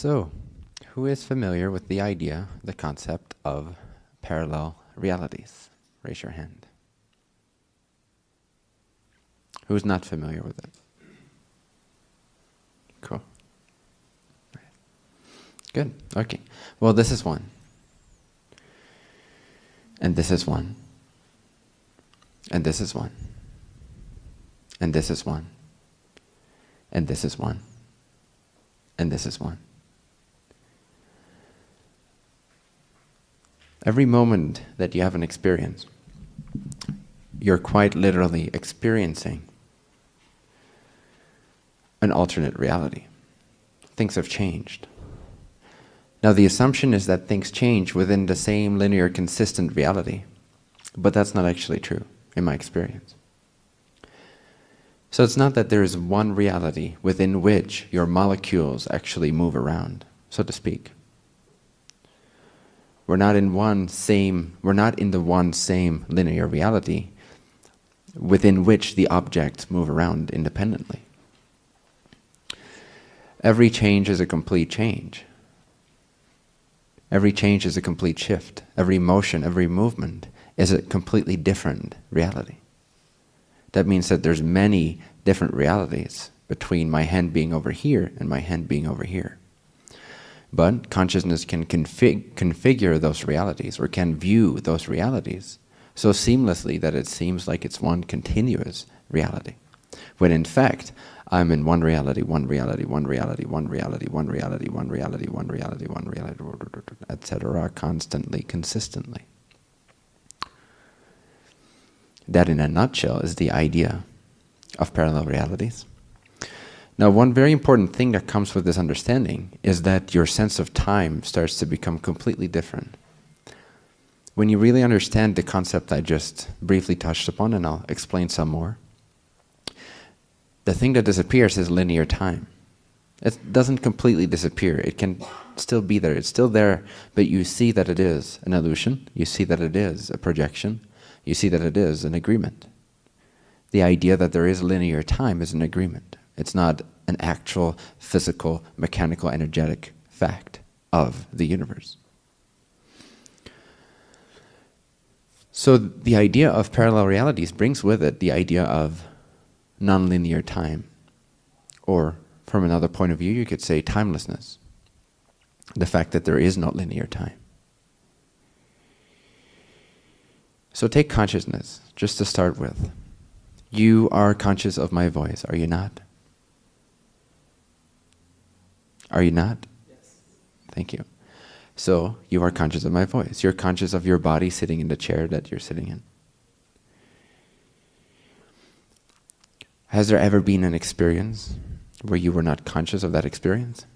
So, who is familiar with the idea, the concept of parallel realities? Raise your hand. Who's not familiar with it? Cool. Good. Okay. Well, this is one. And this is one. And this is one. And this is one. And this is one. And this is one. Every moment that you have an experience, you're quite literally experiencing an alternate reality. Things have changed. Now the assumption is that things change within the same linear consistent reality, but that's not actually true in my experience. So it's not that there is one reality within which your molecules actually move around, so to speak. We're not in one same, we're not in the one same linear reality within which the objects move around independently. Every change is a complete change. Every change is a complete shift. Every motion, every movement is a completely different reality. That means that there's many different realities between my hand being over here and my hand being over here. But consciousness can config configure those realities or can view those realities so seamlessly that it seems like it's one continuous reality. When in fact, I'm in one reality, one reality, one reality, one reality, one reality, one reality, one reality, one reality, etc., constantly, consistently. That in a nutshell is the idea of parallel realities. Now, one very important thing that comes with this understanding is that your sense of time starts to become completely different. When you really understand the concept I just briefly touched upon, and I'll explain some more, the thing that disappears is linear time. It doesn't completely disappear. It can still be there. It's still there, but you see that it is an illusion. You see that it is a projection. You see that it is an agreement. The idea that there is linear time is an agreement. It's not an actual physical, mechanical, energetic fact of the universe. So the idea of parallel realities brings with it the idea of nonlinear time. Or from another point of view, you could say timelessness. The fact that there is no linear time. So take consciousness, just to start with. You are conscious of my voice, are you not? Are you not? Yes. Thank you. So you are conscious of my voice. You're conscious of your body sitting in the chair that you're sitting in. Has there ever been an experience where you were not conscious of that experience?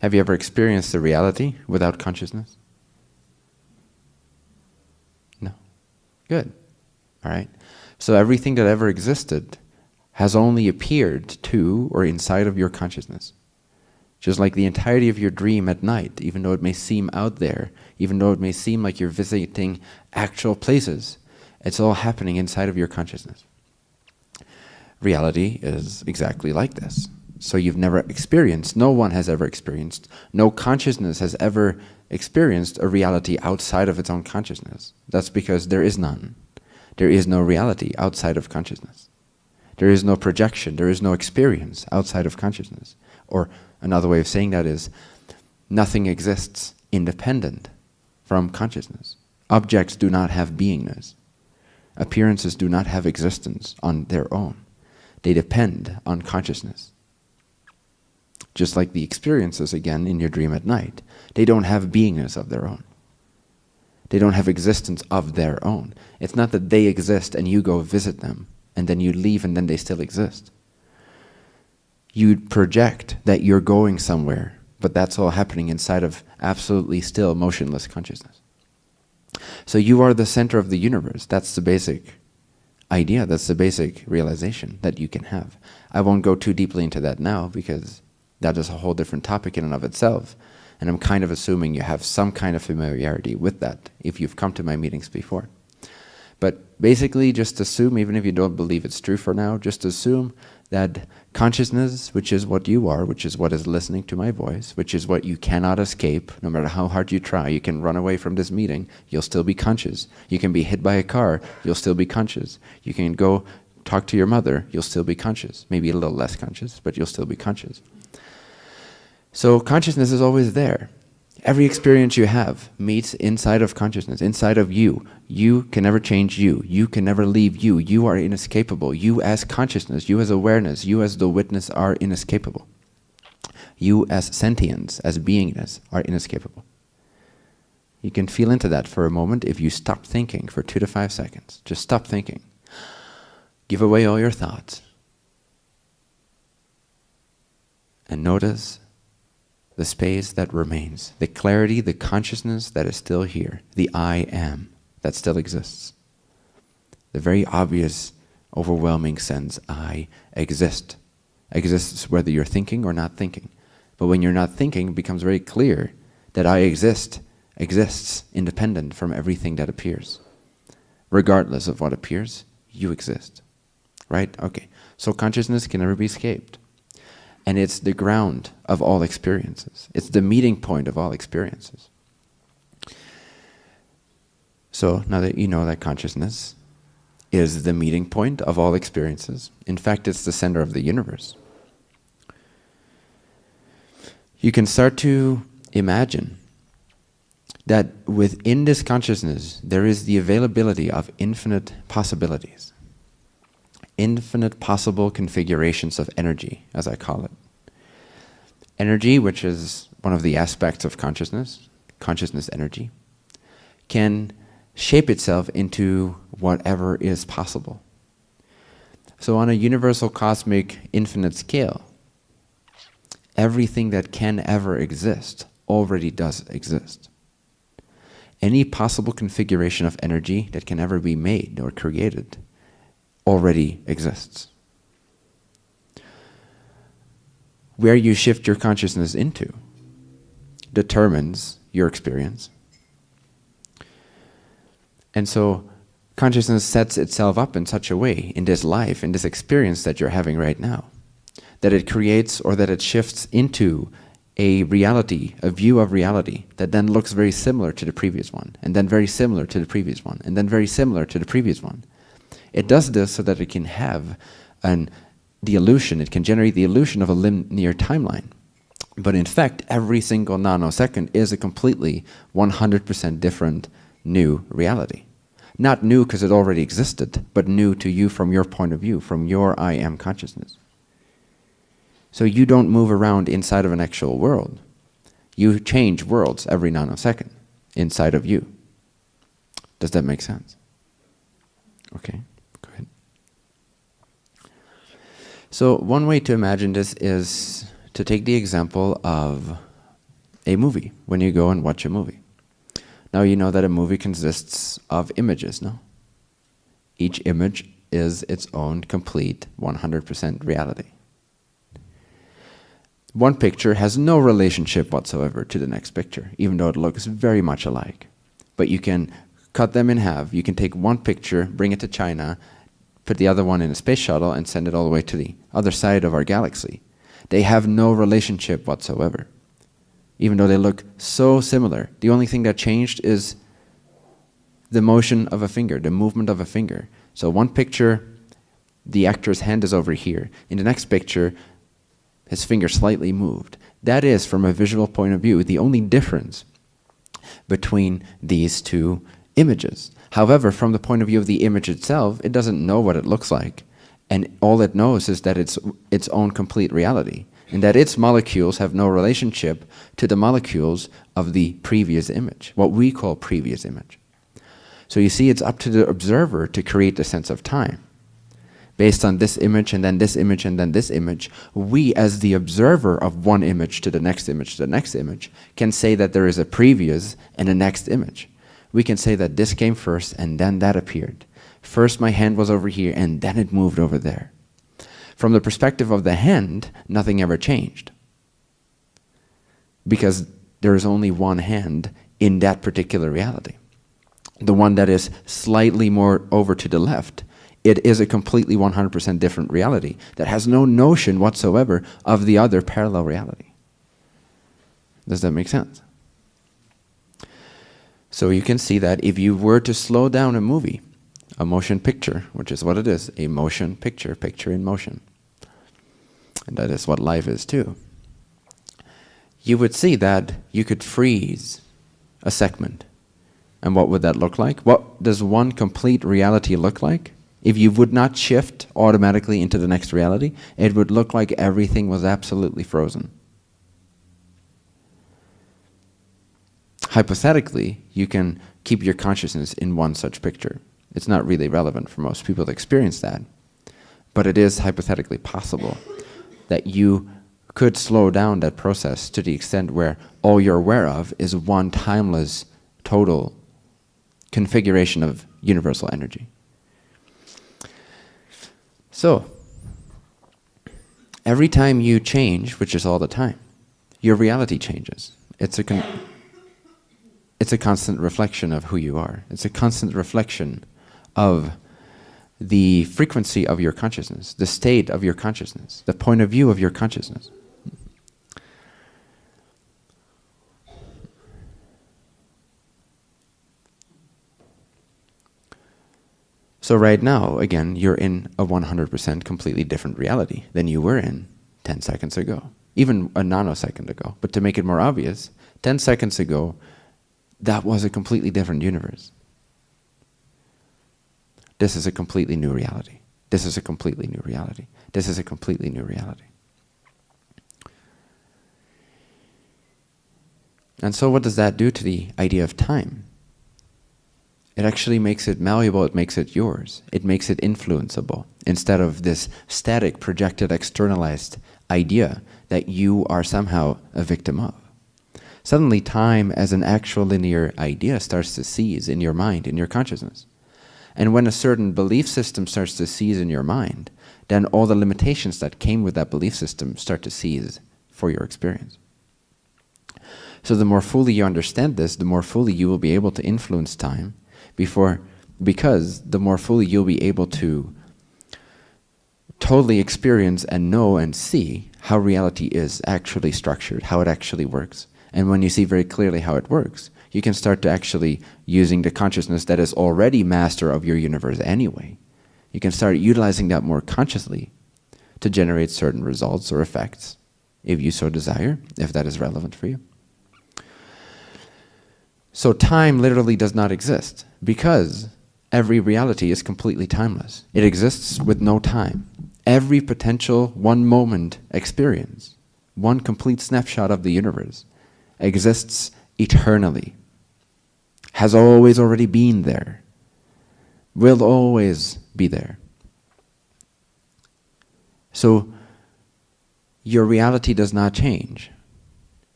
Have you ever experienced the reality without consciousness? No. Good. All right. So everything that ever existed has only appeared to or inside of your consciousness. Just like the entirety of your dream at night, even though it may seem out there, even though it may seem like you're visiting actual places, it's all happening inside of your consciousness. Reality is exactly like this. So you've never experienced, no one has ever experienced, no consciousness has ever experienced a reality outside of its own consciousness. That's because there is none. There is no reality outside of consciousness. There is no projection, there is no experience outside of consciousness. Or another way of saying that is, nothing exists independent from consciousness. Objects do not have beingness. Appearances do not have existence on their own. They depend on consciousness. Just like the experiences, again, in your dream at night. They don't have beingness of their own. They don't have existence of their own. It's not that they exist and you go visit them and then you leave and then they still exist. You project that you're going somewhere, but that's all happening inside of absolutely still motionless consciousness. So you are the center of the universe. That's the basic idea. That's the basic realization that you can have. I won't go too deeply into that now because that is a whole different topic in and of itself. And I'm kind of assuming you have some kind of familiarity with that if you've come to my meetings before. But basically, just assume, even if you don't believe it's true for now, just assume that consciousness, which is what you are, which is what is listening to my voice, which is what you cannot escape, no matter how hard you try, you can run away from this meeting, you'll still be conscious. You can be hit by a car, you'll still be conscious. You can go talk to your mother, you'll still be conscious. Maybe a little less conscious, but you'll still be conscious. So consciousness is always there. Every experience you have meets inside of consciousness, inside of you. You can never change you. You can never leave you. You are inescapable. You as consciousness, you as awareness, you as the witness are inescapable. You as sentience, as beingness, are inescapable. You can feel into that for a moment if you stop thinking for two to five seconds. Just stop thinking. Give away all your thoughts. And notice the space that remains, the clarity, the consciousness that is still here, the I am that still exists. The very obvious, overwhelming sense, I exist. Exists whether you're thinking or not thinking. But when you're not thinking, it becomes very clear that I exist, exists independent from everything that appears. Regardless of what appears, you exist. Right? Okay. So consciousness can never be escaped and it's the ground of all experiences. It's the meeting point of all experiences. So now that you know that consciousness is the meeting point of all experiences, in fact, it's the center of the universe. You can start to imagine that within this consciousness there is the availability of infinite possibilities infinite possible configurations of energy, as I call it. Energy, which is one of the aspects of consciousness, consciousness energy, can shape itself into whatever is possible. So on a universal cosmic infinite scale, everything that can ever exist already does exist. Any possible configuration of energy that can ever be made or created already exists. Where you shift your consciousness into determines your experience. And so consciousness sets itself up in such a way in this life, in this experience that you're having right now, that it creates or that it shifts into a reality, a view of reality that then looks very similar to the previous one, and then very similar to the previous one, and then very similar to the previous one. It does this so that it can have an, the illusion, it can generate the illusion of a linear timeline. But in fact, every single nanosecond is a completely 100% different new reality. Not new because it already existed, but new to you from your point of view, from your I am consciousness. So you don't move around inside of an actual world. You change worlds every nanosecond inside of you. Does that make sense? Okay. So one way to imagine this is to take the example of a movie, when you go and watch a movie. Now you know that a movie consists of images, no? Each image is its own complete 100% reality. One picture has no relationship whatsoever to the next picture, even though it looks very much alike. But you can cut them in half. You can take one picture, bring it to China, put the other one in a space shuttle and send it all the way to the other side of our galaxy. They have no relationship whatsoever. Even though they look so similar. The only thing that changed is the motion of a finger, the movement of a finger. So one picture, the actor's hand is over here. In the next picture, his finger slightly moved. That is, from a visual point of view, the only difference between these two images. However, from the point of view of the image itself, it doesn't know what it looks like. And all it knows is that it's its own complete reality. And that its molecules have no relationship to the molecules of the previous image, what we call previous image. So you see, it's up to the observer to create the sense of time. Based on this image and then this image and then this image, we as the observer of one image to the next image to the next image can say that there is a previous and a next image we can say that this came first and then that appeared. First my hand was over here and then it moved over there. From the perspective of the hand, nothing ever changed. Because there is only one hand in that particular reality. The one that is slightly more over to the left It is a completely 100% different reality that has no notion whatsoever of the other parallel reality. Does that make sense? So you can see that if you were to slow down a movie, a motion picture, which is what it is, a motion picture, picture in motion. And that is what life is too. You would see that you could freeze a segment. And what would that look like? What does one complete reality look like? If you would not shift automatically into the next reality, it would look like everything was absolutely frozen. Hypothetically, you can keep your consciousness in one such picture. It's not really relevant for most people to experience that. But it is hypothetically possible that you could slow down that process to the extent where all you're aware of is one timeless total configuration of universal energy. So, every time you change, which is all the time, your reality changes. It's a, it's a constant reflection of who you are. It's a constant reflection of the frequency of your consciousness, the state of your consciousness, the point of view of your consciousness. So right now, again, you're in a 100% completely different reality than you were in 10 seconds ago, even a nanosecond ago. But to make it more obvious, 10 seconds ago, that was a completely different universe. This is a completely new reality. This is a completely new reality. This is a completely new reality. And so what does that do to the idea of time? It actually makes it malleable, it makes it yours. It makes it influenceable instead of this static, projected, externalized idea that you are somehow a victim of. Suddenly time as an actual linear idea starts to seize in your mind, in your consciousness. And when a certain belief system starts to seize in your mind, then all the limitations that came with that belief system start to seize for your experience. So the more fully you understand this, the more fully you will be able to influence time before, because the more fully you'll be able to totally experience and know and see how reality is actually structured, how it actually works. And when you see very clearly how it works, you can start to actually using the consciousness that is already master of your universe anyway. You can start utilizing that more consciously to generate certain results or effects, if you so desire, if that is relevant for you. So time literally does not exist because every reality is completely timeless. It exists with no time. Every potential one moment experience, one complete snapshot of the universe, exists eternally, has always already been there, will always be there. So your reality does not change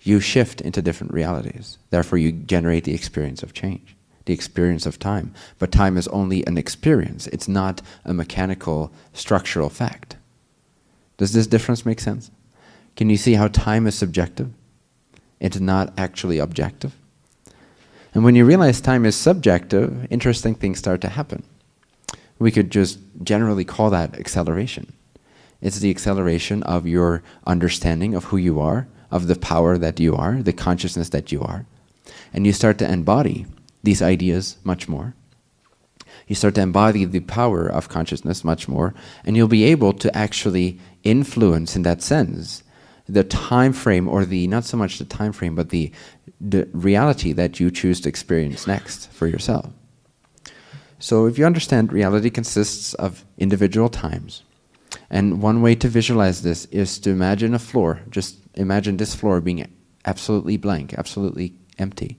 you shift into different realities. Therefore, you generate the experience of change, the experience of time. But time is only an experience. It's not a mechanical, structural fact. Does this difference make sense? Can you see how time is subjective? It's not actually objective. And when you realize time is subjective, interesting things start to happen. We could just generally call that acceleration. It's the acceleration of your understanding of who you are of the power that you are, the consciousness that you are. And you start to embody these ideas much more. You start to embody the power of consciousness much more, and you'll be able to actually influence in that sense the time frame or the not so much the time frame but the the reality that you choose to experience next for yourself. So if you understand reality consists of individual times and one way to visualize this is to imagine a floor just imagine this floor being absolutely blank, absolutely empty,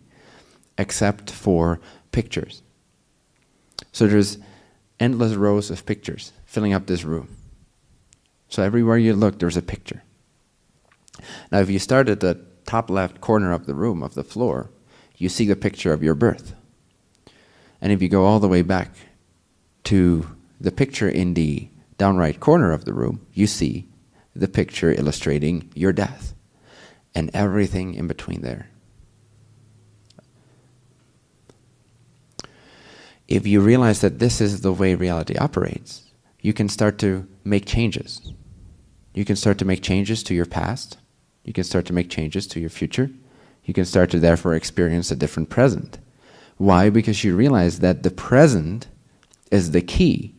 except for pictures. So there's endless rows of pictures filling up this room. So everywhere you look, there's a picture. Now if you start at the top left corner of the room, of the floor, you see the picture of your birth. And if you go all the way back to the picture in the down right corner of the room, you see the picture illustrating your death and everything in between there. if you realize that this is the way reality operates, you can start to make changes. You can start to make changes to your past. You can start to make changes to your future. You can start to therefore experience a different present. Why? Because you realize that the present is the key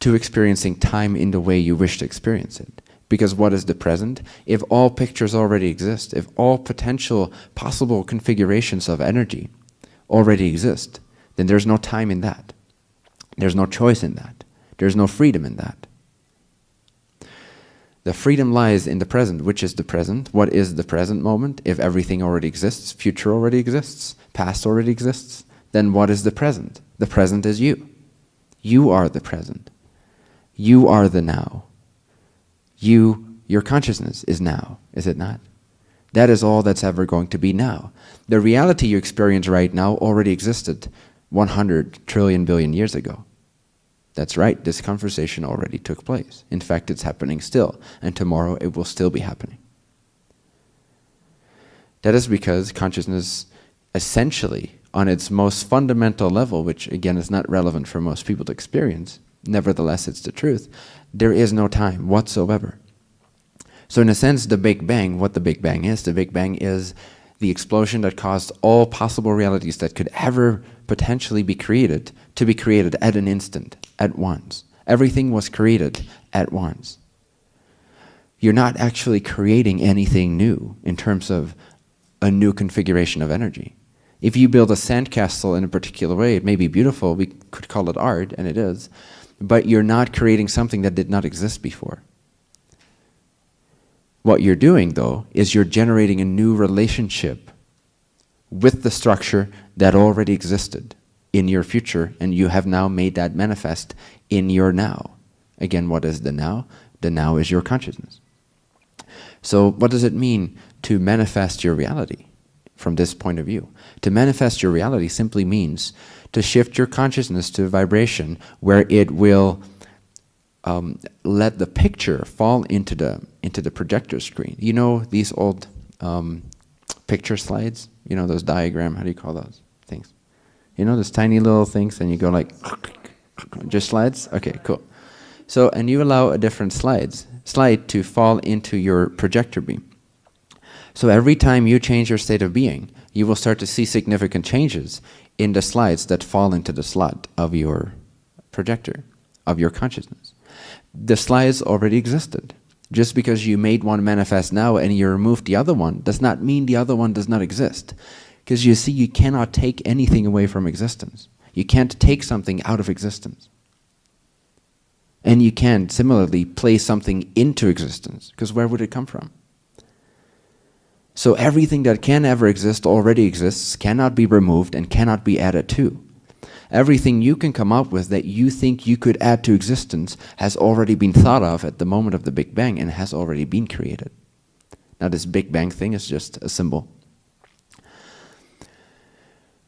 to experiencing time in the way you wish to experience it. Because what is the present? If all pictures already exist, if all potential possible configurations of energy already exist, then there's no time in that. There's no choice in that. There's no freedom in that. The freedom lies in the present. Which is the present? What is the present moment? If everything already exists, future already exists, past already exists, then what is the present? The present is you. You are the present. You are the now. You, your consciousness is now, is it not? That is all that's ever going to be now. The reality you experience right now already existed 100 trillion billion years ago. That's right, this conversation already took place. In fact, it's happening still, and tomorrow it will still be happening. That is because consciousness essentially, on its most fundamental level, which again is not relevant for most people to experience, nevertheless it's the truth, there is no time whatsoever. So in a sense, the Big Bang, what the Big Bang is, the Big Bang is the explosion that caused all possible realities that could ever potentially be created to be created at an instant, at once. Everything was created at once. You're not actually creating anything new in terms of a new configuration of energy. If you build a sandcastle in a particular way, it may be beautiful, we could call it art, and it is, but you're not creating something that did not exist before. What you're doing, though, is you're generating a new relationship with the structure that already existed in your future, and you have now made that manifest in your now. Again, what is the now? The now is your consciousness. So what does it mean to manifest your reality from this point of view? To manifest your reality simply means to shift your consciousness to vibration where it will um, let the picture fall into the into the projector screen. You know these old um, picture slides? You know those diagram, how do you call those things? You know those tiny little things and you go like, just slides? Okay, cool. So, and you allow a different slides, slide to fall into your projector beam. So every time you change your state of being, you will start to see significant changes in the slides that fall into the slot of your projector, of your consciousness. The slides already existed. Just because you made one manifest now and you removed the other one does not mean the other one does not exist. Because you see, you cannot take anything away from existence. You can't take something out of existence. And you can't similarly place something into existence, because where would it come from? So everything that can ever exist already exists, cannot be removed, and cannot be added to. Everything you can come up with that you think you could add to existence has already been thought of at the moment of the Big Bang and has already been created. Now this Big Bang thing is just a symbol.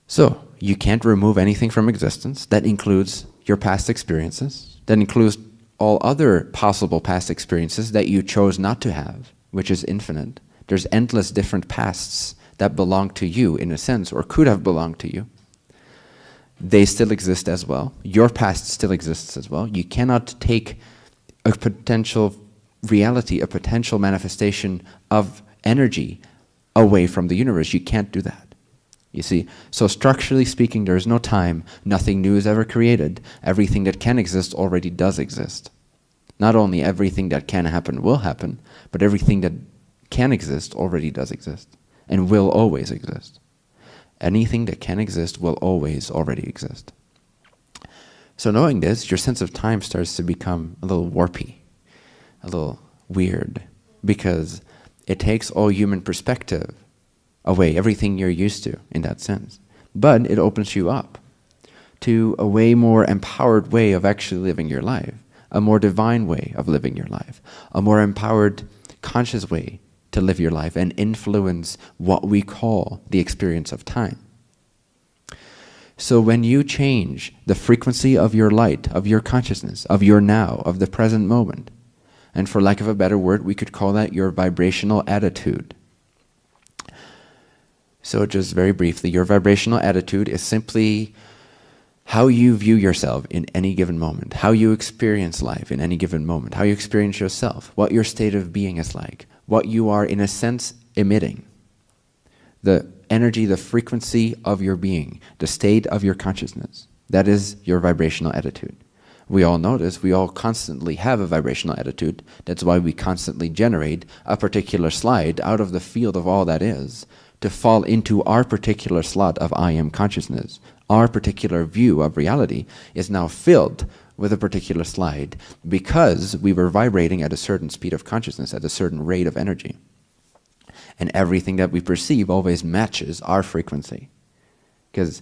So, you can't remove anything from existence. That includes your past experiences. That includes all other possible past experiences that you chose not to have, which is infinite. There's endless different pasts that belong to you in a sense, or could have belonged to you they still exist as well. Your past still exists as well. You cannot take a potential reality, a potential manifestation of energy away from the universe. You can't do that. You see, so structurally speaking, there is no time. Nothing new is ever created. Everything that can exist already does exist. Not only everything that can happen will happen, but everything that can exist already does exist and will always exist. Anything that can exist will always already exist. So knowing this, your sense of time starts to become a little warpy, a little weird, because it takes all human perspective away, everything you're used to in that sense. But it opens you up to a way more empowered way of actually living your life, a more divine way of living your life, a more empowered, conscious way to live your life and influence what we call the experience of time. So when you change the frequency of your light, of your consciousness, of your now, of the present moment, and for lack of a better word, we could call that your vibrational attitude. So just very briefly, your vibrational attitude is simply how you view yourself in any given moment, how you experience life in any given moment, how you experience yourself, what your state of being is like, what you are in a sense emitting, the energy, the frequency of your being, the state of your consciousness. That is your vibrational attitude. We all notice, we all constantly have a vibrational attitude. That's why we constantly generate a particular slide out of the field of all that is to fall into our particular slot of I am consciousness. Our particular view of reality is now filled with a particular slide because we were vibrating at a certain speed of consciousness, at a certain rate of energy. And everything that we perceive always matches our frequency. Because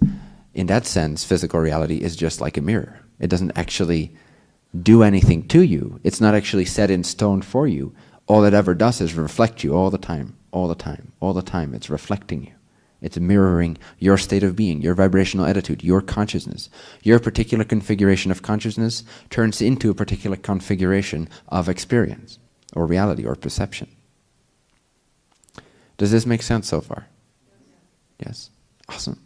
in that sense, physical reality is just like a mirror. It doesn't actually do anything to you. It's not actually set in stone for you. All it ever does is reflect you all the time, all the time, all the time. It's reflecting you. It's mirroring your state of being, your vibrational attitude, your consciousness. Your particular configuration of consciousness turns into a particular configuration of experience, or reality, or perception. Does this make sense so far? Yes? Awesome.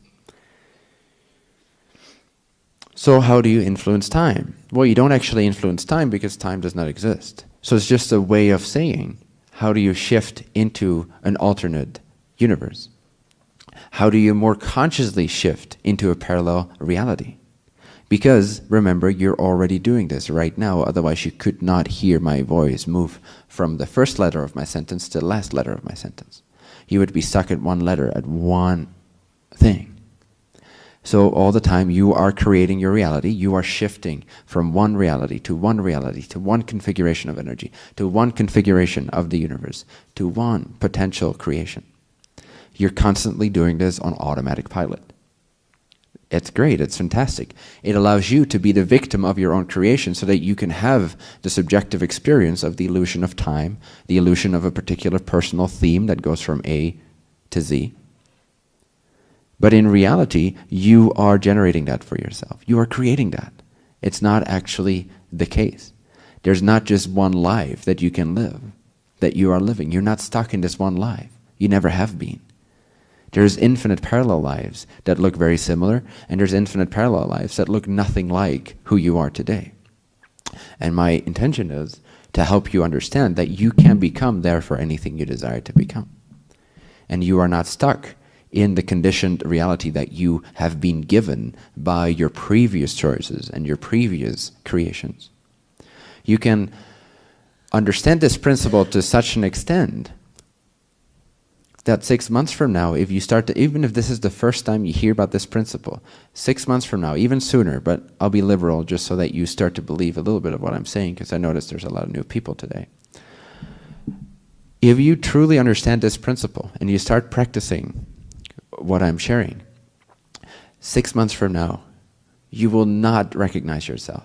So how do you influence time? Well, you don't actually influence time because time does not exist. So it's just a way of saying, how do you shift into an alternate universe? How do you more consciously shift into a parallel reality? Because, remember, you're already doing this right now, otherwise you could not hear my voice move from the first letter of my sentence to the last letter of my sentence. You would be stuck at one letter, at one thing. So all the time you are creating your reality, you are shifting from one reality to one reality, to one configuration of energy, to one configuration of the universe, to one potential creation. You're constantly doing this on automatic pilot. It's great, it's fantastic. It allows you to be the victim of your own creation so that you can have the subjective experience of the illusion of time, the illusion of a particular personal theme that goes from A to Z, but in reality, you are generating that for yourself. You are creating that. It's not actually the case. There's not just one life that you can live, that you are living. You're not stuck in this one life. You never have been. There's infinite parallel lives that look very similar, and there's infinite parallel lives that look nothing like who you are today. And my intention is to help you understand that you can become there for anything you desire to become. And you are not stuck in the conditioned reality that you have been given by your previous choices and your previous creations. You can understand this principle to such an extent that six months from now, if you start to, even if this is the first time you hear about this principle, six months from now, even sooner, but I'll be liberal just so that you start to believe a little bit of what I'm saying, because I notice there's a lot of new people today. If you truly understand this principle and you start practicing what I'm sharing. Six months from now, you will not recognize yourself.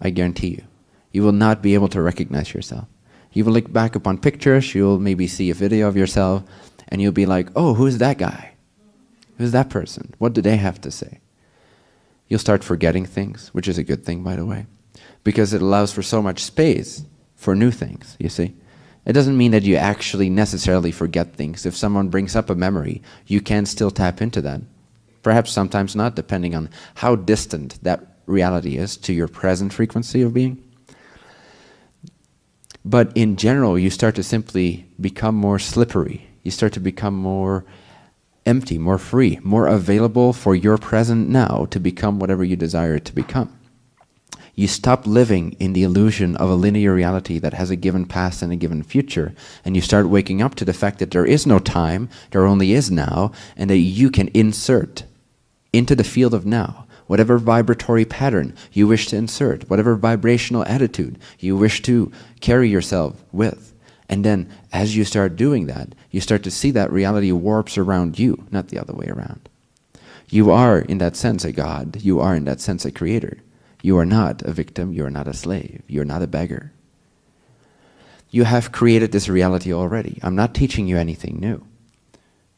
I guarantee you. You will not be able to recognize yourself. You will look back upon pictures, you'll maybe see a video of yourself, and you'll be like, oh, who's that guy? Who's that person? What do they have to say? You'll start forgetting things, which is a good thing, by the way, because it allows for so much space for new things, you see. It doesn't mean that you actually necessarily forget things. If someone brings up a memory, you can still tap into that. Perhaps sometimes not, depending on how distant that reality is to your present frequency of being. But in general, you start to simply become more slippery. You start to become more empty, more free, more available for your present now to become whatever you desire it to become. You stop living in the illusion of a linear reality that has a given past and a given future, and you start waking up to the fact that there is no time, there only is now, and that you can insert into the field of now whatever vibratory pattern you wish to insert, whatever vibrational attitude you wish to carry yourself with. And then as you start doing that, you start to see that reality warps around you, not the other way around. You are, in that sense, a God. You are, in that sense, a creator. You are not a victim, you are not a slave, you are not a beggar. You have created this reality already. I'm not teaching you anything new.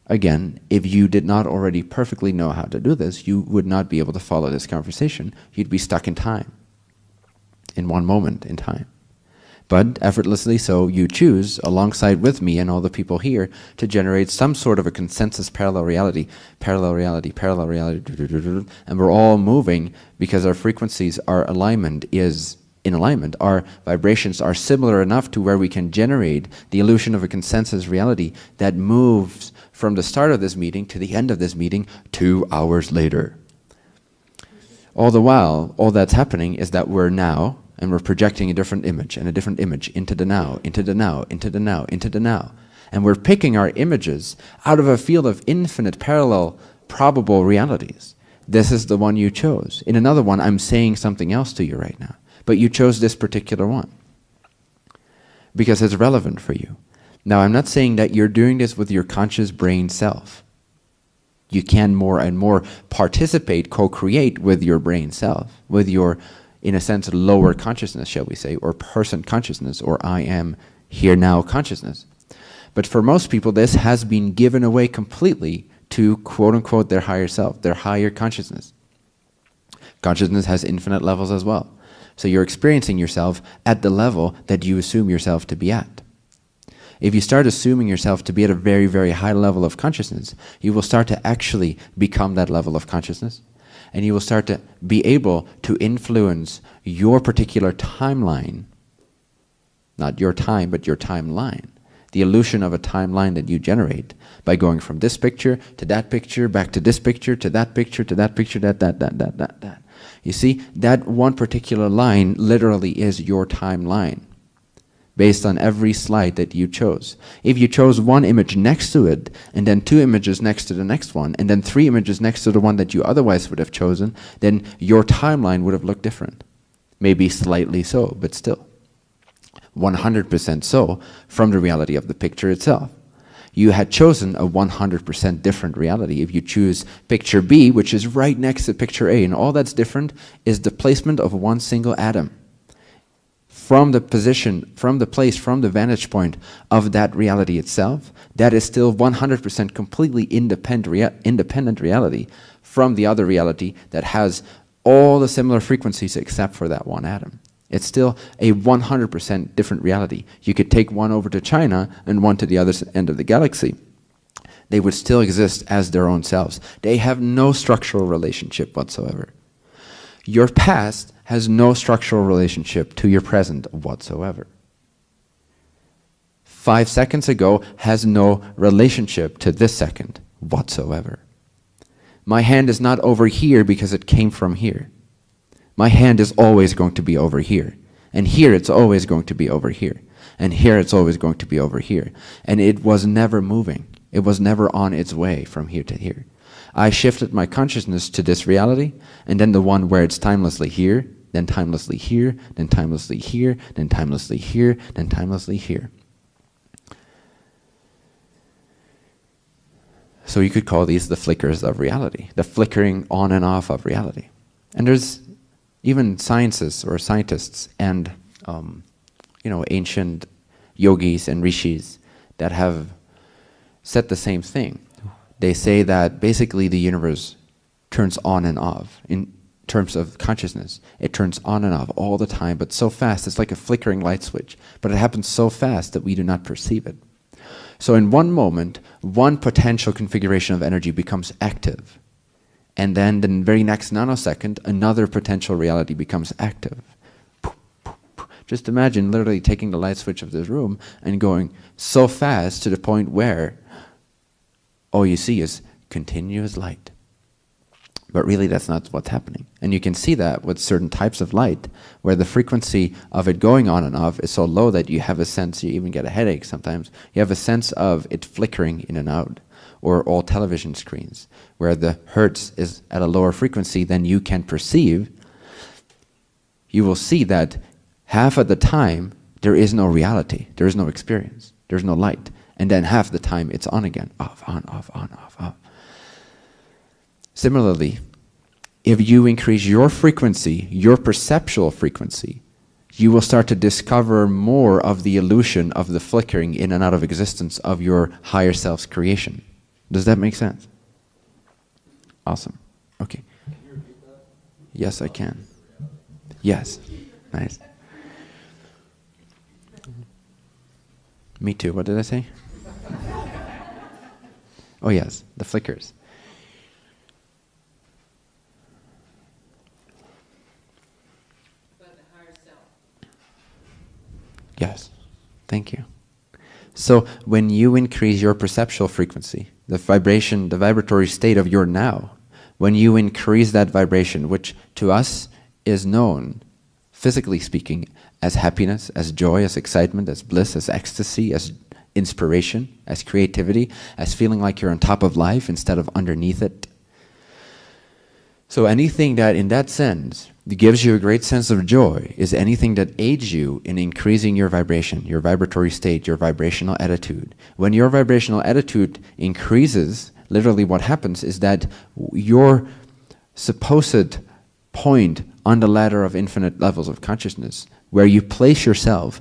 Again, if you did not already perfectly know how to do this, you would not be able to follow this conversation. You'd be stuck in time, in one moment in time. But effortlessly so, you choose, alongside with me and all the people here, to generate some sort of a consensus parallel reality, parallel reality, parallel reality, and we're all moving because our frequencies, our alignment is in alignment. Our vibrations are similar enough to where we can generate the illusion of a consensus reality that moves from the start of this meeting to the end of this meeting two hours later. All the while, all that's happening is that we're now and we're projecting a different image and a different image into the now, into the now, into the now, into the now. And we're picking our images out of a field of infinite parallel probable realities. This is the one you chose. In another one, I'm saying something else to you right now. But you chose this particular one because it's relevant for you. Now, I'm not saying that you're doing this with your conscious brain self. You can more and more participate, co-create with your brain self, with your in a sense, lower consciousness, shall we say, or person consciousness, or I am here now consciousness. But for most people, this has been given away completely to quote unquote their higher self, their higher consciousness. Consciousness has infinite levels as well. So you're experiencing yourself at the level that you assume yourself to be at. If you start assuming yourself to be at a very, very high level of consciousness, you will start to actually become that level of consciousness and you will start to be able to influence your particular timeline, not your time, but your timeline, the illusion of a timeline that you generate by going from this picture to that picture, back to this picture, to that picture, to that picture, that, that, that, that, that, that. You see, that one particular line literally is your timeline based on every slide that you chose. If you chose one image next to it, and then two images next to the next one, and then three images next to the one that you otherwise would have chosen, then your timeline would have looked different. Maybe slightly so, but still. 100% so from the reality of the picture itself. You had chosen a 100% different reality. If you choose picture B, which is right next to picture A, and all that's different is the placement of one single atom from the position, from the place, from the vantage point of that reality itself, that is still 100% completely independent, rea independent reality from the other reality that has all the similar frequencies except for that one atom. It's still a 100% different reality. You could take one over to China and one to the other end of the galaxy. They would still exist as their own selves. They have no structural relationship whatsoever. Your past has no structural relationship to your present whatsoever. Five seconds ago has no relationship to this second whatsoever. My hand is not over here because it came from here. My hand is always going to be over here. And here it's always going to be over here. And here it's always going to be over here. And it was never moving. It was never on its way from here to here. I shifted my consciousness to this reality, and then the one where it's timelessly here, then timelessly here, then timelessly here, then timelessly here, then timelessly here. So you could call these the flickers of reality, the flickering on and off of reality. And there's even sciences or scientists and um, you know ancient yogis and rishis that have said the same thing. They say that basically the universe turns on and off in terms of consciousness. It turns on and off all the time, but so fast, it's like a flickering light switch. But it happens so fast that we do not perceive it. So in one moment, one potential configuration of energy becomes active. And then the very next nanosecond, another potential reality becomes active. Just imagine literally taking the light switch of this room and going so fast to the point where all you see is continuous light. But really that's not what's happening. And you can see that with certain types of light, where the frequency of it going on and off is so low that you have a sense, you even get a headache sometimes, you have a sense of it flickering in and out. Or all television screens, where the hertz is at a lower frequency than you can perceive, you will see that half of the time there is no reality, there is no experience, there's no light. And then half the time it's on again, off, on, off, on, off, off. Similarly, if you increase your frequency, your perceptual frequency, you will start to discover more of the illusion of the flickering in and out of existence of your higher self's creation. Does that make sense? Awesome. Okay. Yes, I can. Yes. Nice. Me too. What did I say? oh, yes, the flickers. Yes, thank you. So when you increase your perceptual frequency, the vibration, the vibratory state of your now, when you increase that vibration, which to us is known, physically speaking, as happiness, as joy, as excitement, as bliss, as ecstasy, as inspiration, as creativity, as feeling like you're on top of life instead of underneath it. So anything that in that sense gives you a great sense of joy is anything that aids you in increasing your vibration, your vibratory state, your vibrational attitude. When your vibrational attitude increases, literally what happens is that your supposed point on the ladder of infinite levels of consciousness, where you place yourself,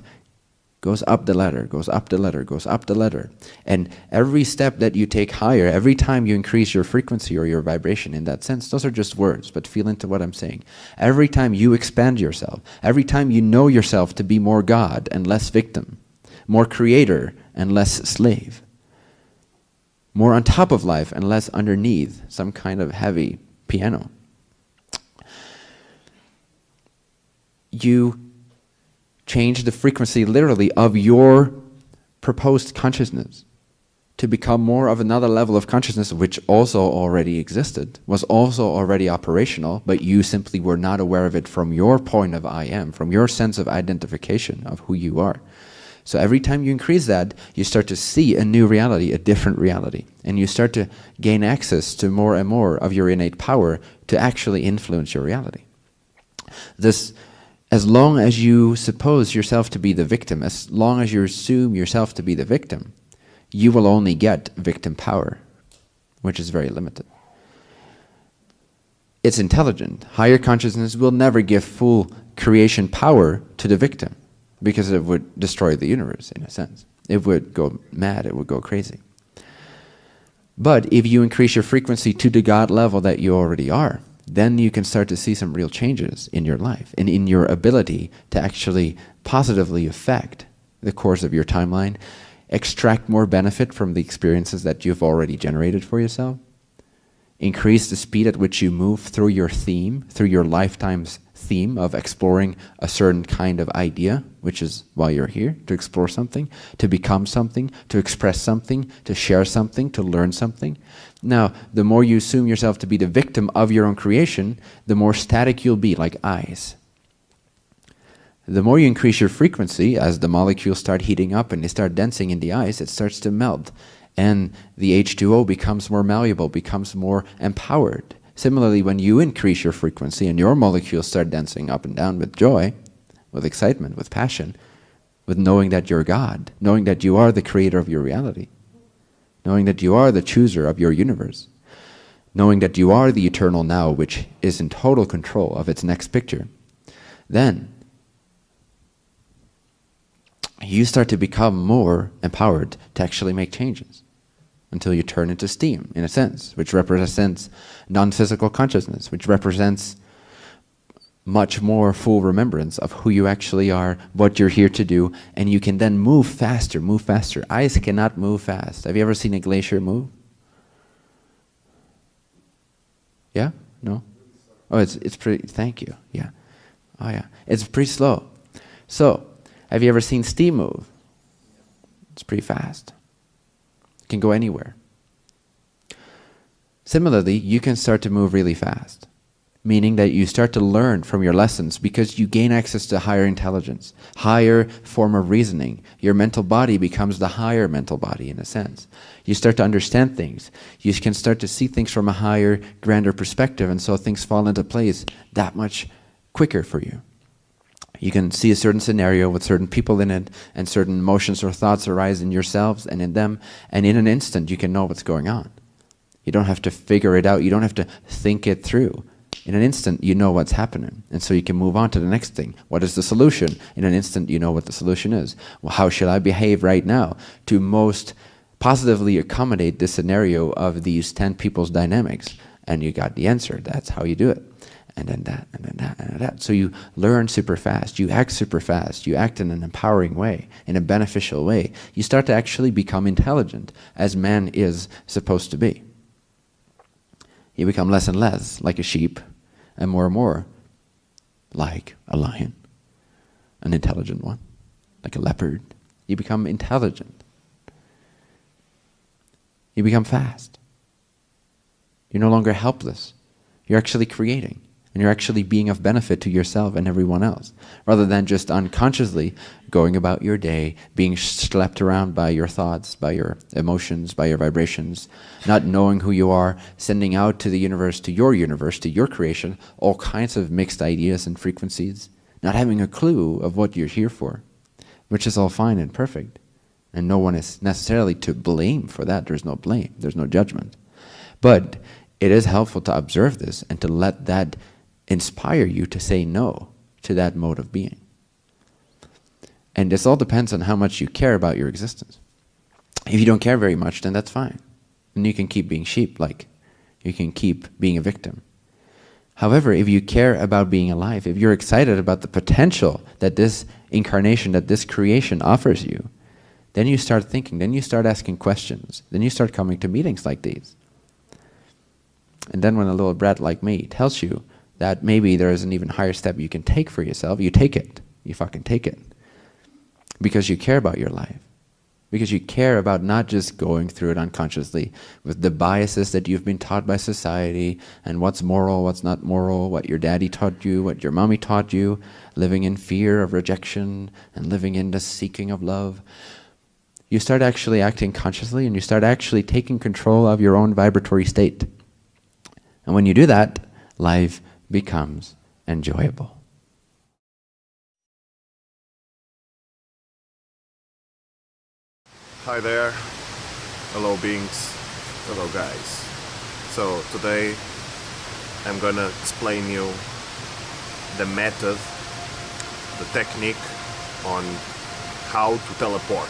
goes up the ladder, goes up the ladder, goes up the ladder. And every step that you take higher, every time you increase your frequency or your vibration in that sense, those are just words, but feel into what I'm saying. Every time you expand yourself, every time you know yourself to be more God and less victim, more creator and less slave, more on top of life and less underneath some kind of heavy piano. You change the frequency literally of your proposed consciousness to become more of another level of consciousness which also already existed, was also already operational, but you simply were not aware of it from your point of I am, from your sense of identification of who you are. So every time you increase that, you start to see a new reality, a different reality. And you start to gain access to more and more of your innate power to actually influence your reality. This as long as you suppose yourself to be the victim, as long as you assume yourself to be the victim, you will only get victim power, which is very limited. It's intelligent. Higher consciousness will never give full creation power to the victim because it would destroy the universe in a sense. It would go mad, it would go crazy. But if you increase your frequency to the God level that you already are, then you can start to see some real changes in your life and in your ability to actually positively affect the course of your timeline, extract more benefit from the experiences that you've already generated for yourself, increase the speed at which you move through your theme, through your lifetime's theme of exploring a certain kind of idea, which is why you're here, to explore something, to become something, to express something, to share something, to learn something. Now, the more you assume yourself to be the victim of your own creation, the more static you'll be, like ice. The more you increase your frequency, as the molecules start heating up and they start dancing in the ice, it starts to melt. And the H2O becomes more malleable, becomes more empowered. Similarly, when you increase your frequency and your molecules start dancing up and down with joy, with excitement, with passion, with knowing that you're God, knowing that you are the creator of your reality, knowing that you are the chooser of your universe, knowing that you are the eternal now which is in total control of its next picture, then you start to become more empowered to actually make changes until you turn into steam, in a sense, which represents non-physical consciousness, which represents much more full remembrance of who you actually are, what you're here to do, and you can then move faster, move faster. Ice cannot move fast. Have you ever seen a glacier move? Yeah? No? Oh, it's, it's pretty, thank you, yeah. Oh yeah, it's pretty slow. So, have you ever seen steam move? It's pretty fast. It can go anywhere. Similarly, you can start to move really fast meaning that you start to learn from your lessons because you gain access to higher intelligence, higher form of reasoning. Your mental body becomes the higher mental body in a sense. You start to understand things. You can start to see things from a higher, grander perspective and so things fall into place that much quicker for you. You can see a certain scenario with certain people in it and certain emotions or thoughts arise in yourselves and in them and in an instant you can know what's going on. You don't have to figure it out. You don't have to think it through in an instant you know what's happening. And so you can move on to the next thing. What is the solution? In an instant you know what the solution is. Well how should I behave right now to most positively accommodate this scenario of these 10 people's dynamics? And you got the answer. That's how you do it. And then that and then that and like that. So you learn super fast, you act super fast, you act in an empowering way, in a beneficial way. You start to actually become intelligent, as man is supposed to be. You become less and less like a sheep, and more and more like a lion, an intelligent one, like a leopard. You become intelligent. You become fast. You're no longer helpless. You're actually creating and you're actually being of benefit to yourself and everyone else, rather than just unconsciously going about your day, being schlepped around by your thoughts, by your emotions, by your vibrations, not knowing who you are, sending out to the universe, to your universe, to your creation, all kinds of mixed ideas and frequencies, not having a clue of what you're here for, which is all fine and perfect. And no one is necessarily to blame for that. There's no blame, there's no judgment. But it is helpful to observe this and to let that inspire you to say no to that mode of being. And this all depends on how much you care about your existence. If you don't care very much, then that's fine. And you can keep being sheep, like you can keep being a victim. However, if you care about being alive, if you're excited about the potential that this incarnation, that this creation offers you, then you start thinking, then you start asking questions, then you start coming to meetings like these. And then when a little brat like me tells you that maybe there is an even higher step you can take for yourself, you take it. You fucking take it. Because you care about your life. Because you care about not just going through it unconsciously with the biases that you've been taught by society and what's moral, what's not moral, what your daddy taught you, what your mommy taught you, living in fear of rejection and living in the seeking of love. You start actually acting consciously and you start actually taking control of your own vibratory state. And when you do that, life becomes enjoyable. Hi there, hello beings, hello guys. So today I'm gonna explain you the method, the technique on how to teleport.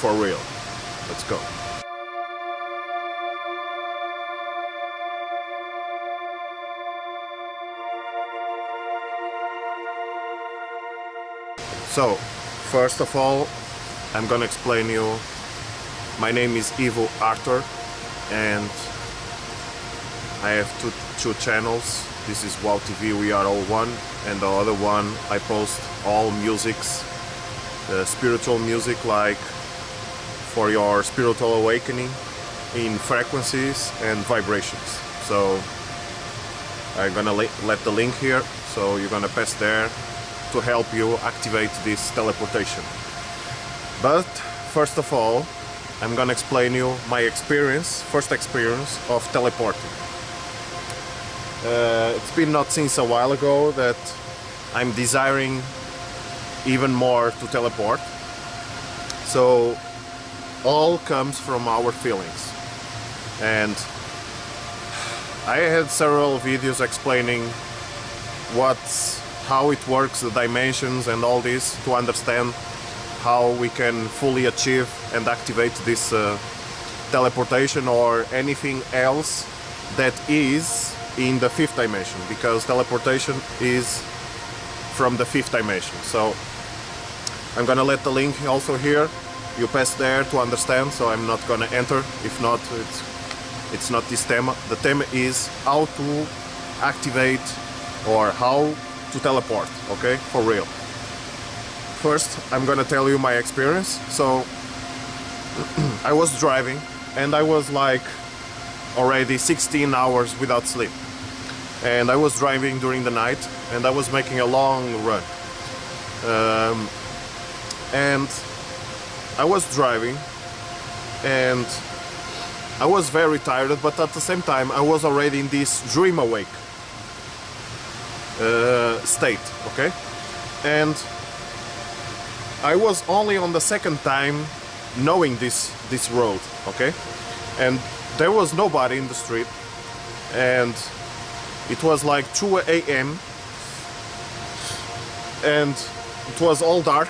For real. Let's go. So, first of all, I'm gonna explain you. My name is Ivo Arthur and I have two, two channels. This is WoW TV, we are all one, and the other one I post all musics, the spiritual music like for your spiritual awakening in frequencies and vibrations. So I'm gonna let the link here, so you're gonna pass there to help you activate this teleportation. But first of all, I'm gonna explain you my experience, first experience of teleporting. Uh, it's been not since a while ago that I'm desiring even more to teleport. So all comes from our feelings. And I had several videos explaining what's how it works, the dimensions and all this to understand how we can fully achieve and activate this uh, teleportation or anything else that is in the fifth dimension because teleportation is from the fifth dimension. So I'm gonna let the link also here. You pass there to understand so I'm not gonna enter. If not it's it's not this theme the theme is how to activate or how to teleport, okay? For real. First, I'm gonna tell you my experience. So, I was driving and I was like already 16 hours without sleep. And I was driving during the night and I was making a long run. Um, and I was driving and I was very tired, but at the same time I was already in this dream awake uh, state, okay? And I was only on the second time knowing this this road, okay? And there was nobody in the street, and it was like 2 a.m. and it was all dark.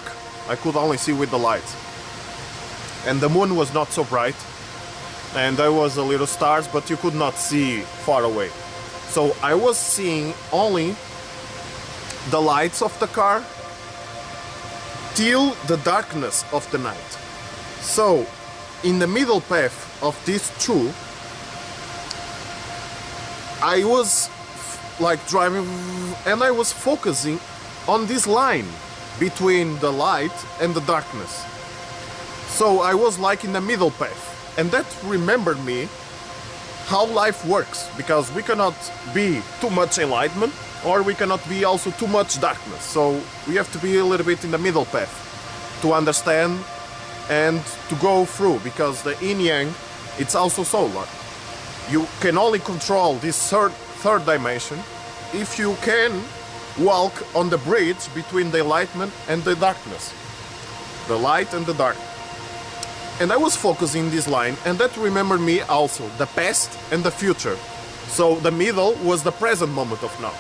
I could only see with the lights, and the moon was not so bright, and there was a little stars, but you could not see far away. So I was seeing only the lights of the car till the darkness of the night. So, in the middle path of these two, I was like driving and I was focusing on this line between the light and the darkness. So I was like in the middle path, and that remembered me how life works because we cannot be too much enlightenment or we cannot be also too much darkness. So we have to be a little bit in the middle path to understand and to go through because the yin yang it's also solar. You can only control this third third dimension if you can walk on the bridge between the enlightenment and the darkness. The light and the dark. And I was focusing this line, and that remembered me also the past and the future. So the middle was the present moment of now.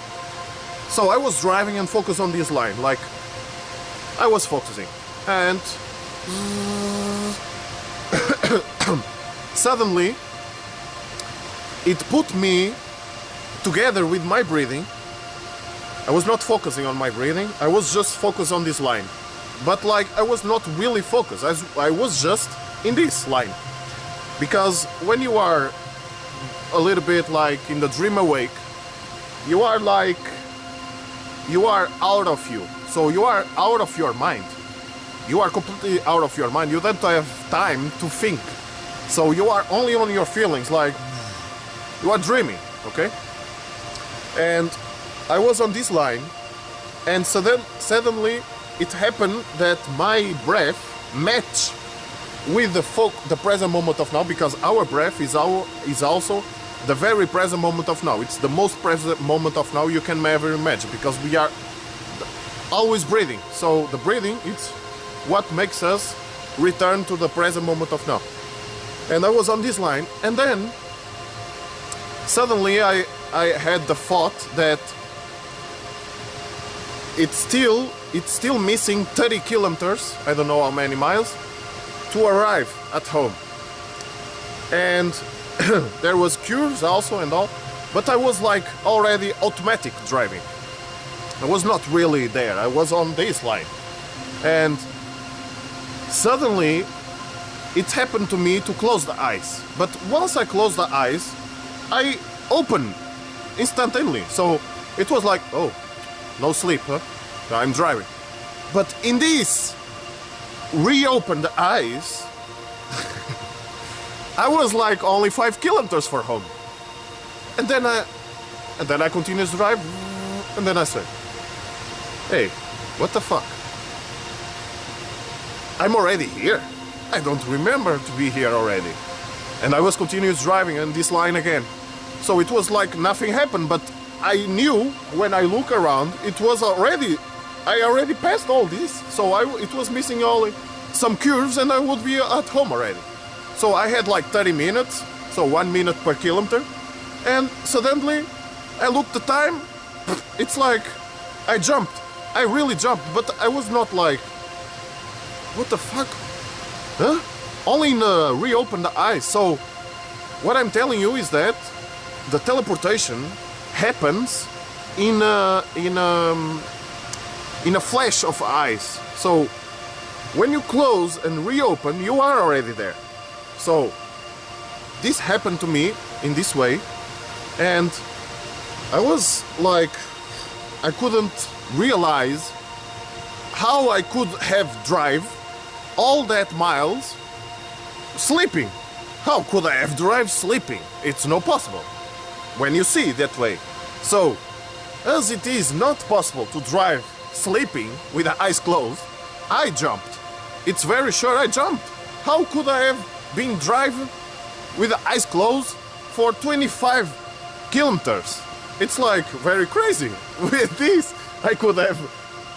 So I was driving and focused on this line, like I was focusing. And suddenly it put me together with my breathing. I was not focusing on my breathing, I was just focused on this line. But like I was not really focused, I was- just in this line. Because when you are a little bit like in the dream awake, you are like you are out of you. So you are out of your mind. You are completely out of your mind. You don't have time to think. So you are only on your feelings, like you are dreaming, okay? And I was on this line, and sudden, suddenly it happened that my breath matched with the folk, the present moment of now, because our breath is our is also the very present moment of now. It's the most present moment of now you can ever imagine, because we are always breathing. So the breathing it's what makes us return to the present moment of now. And I was on this line, and then suddenly I I had the thought that it's still it's still missing 30 kilometers. I don't know how many miles to arrive at home. And there was cures also and all, but I was like already automatic driving. I was not really there. I was on this line. And suddenly it happened to me to close the eyes. But once I closed the eyes, I opened instantaneously. So it was like, oh, no sleep, huh? I'm driving. But in this reopened the eyes, I was like only five kilometers for home. And then I and then I continued to drive and then I said, Hey, what the fuck? I'm already here. I don't remember to be here already. And I was continuous driving on this line again. So it was like nothing happened, but I knew when I look around, it was already, I already passed all this. So I, it was missing only some curves and I would be at home already. So I had like 30 minutes, so one minute per kilometer. And suddenly I looked the time, it's like I jumped. I really jumped, but I was not like, what the fuck? Huh? Only in, the eyes. So what I'm telling you is that the teleportation happens in a, in a, in a flash of eyes. So when you close and reopen, you are already there. So this happened to me in this way, and I was like, I couldn't realize how I could have drive all that miles sleeping. How could I have drive sleeping? It's no possible when you see that way. So, as it is not possible to drive sleeping with the eyes closed, I jumped. It's very sure I jumped. How could I have been driving with the eyes closed for 25 kilometers? It's like very crazy. With this, I could have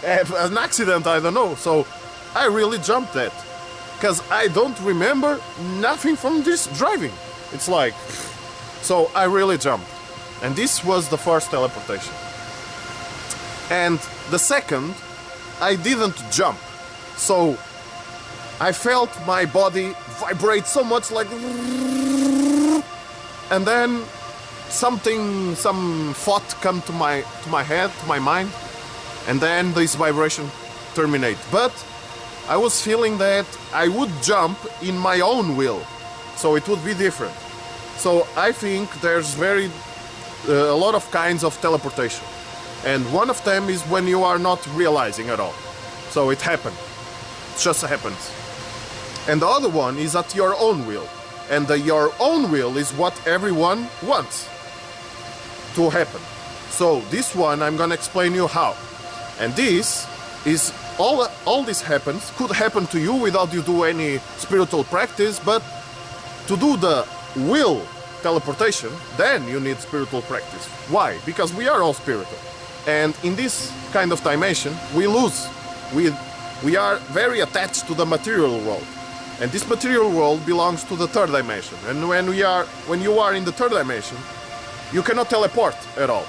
have an accident. I don't know. So, I really jumped that because I don't remember nothing from this driving. It's like, so I really jumped. And this was the first teleportation. And the second, I didn't jump. So I felt my body vibrate so much like. And then something, some thought come to my to my head, to my mind, and then this vibration terminate. But I was feeling that I would jump in my own will, so it would be different. So I think there's very uh, a lot of kinds of teleportation, and one of them is when you are not realizing at all. So it happened, it just happens. And the other one is at your own will, and the your own will is what everyone wants to happen. So this one I'm gonna explain you how. And this is all all this happens could happen to you without you do any spiritual practice, but to do the will teleportation, then you need spiritual practice. Why? Because we are all spiritual. And in this kind of dimension, we lose. We we are very attached to the material world. And this material world belongs to the third dimension. And when we are when you are in the third dimension, you cannot teleport at all.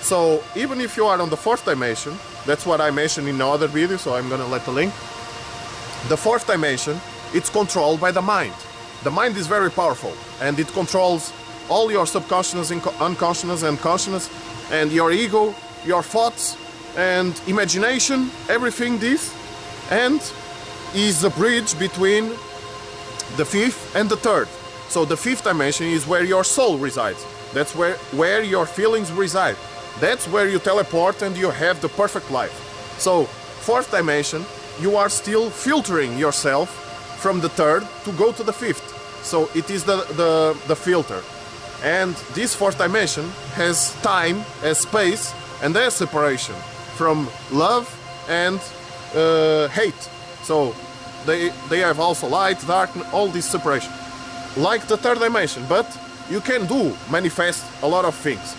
So even if you are on the fourth dimension, that's what I mentioned in another video, so I'm gonna let the link. The fourth dimension, it's controlled by the mind. The mind is very powerful and it controls all your subconscious, unconscious and consciousness and your ego, your thoughts and imagination, everything this and is the bridge between the fifth and the third. So the fifth dimension is where your soul resides. That's where, where your feelings reside. That's where you teleport and you have the perfect life. So, fourth dimension, you are still filtering yourself from the third to go to the fifth. So it is the, the, the filter. And this fourth dimension has time, has space, and there's separation from love and uh, hate. So they, they have also light, dark, all this separation. Like the third dimension, but you can do, manifest a lot of things.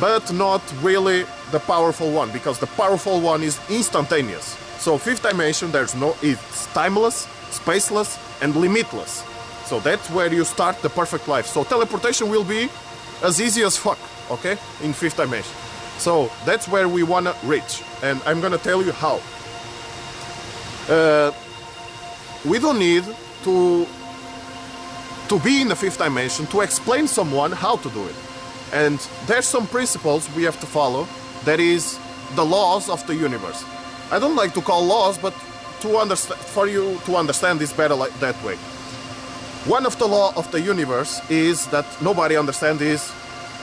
But not really the powerful one, because the powerful one is instantaneous. So fifth dimension, there's no, it's timeless, spaceless, and limitless. So that's where you start the perfect life. So teleportation will be as easy as fuck, okay? In fifth dimension. So that's where we wanna reach. And I'm gonna tell you how. Uh, we don't need to to be in the fifth dimension to explain someone how to do it. And there's some principles we have to follow that is the laws of the universe. I don't like to call laws, but to understand for you to understand this better like that way. One of the law of the universe is that nobody understands is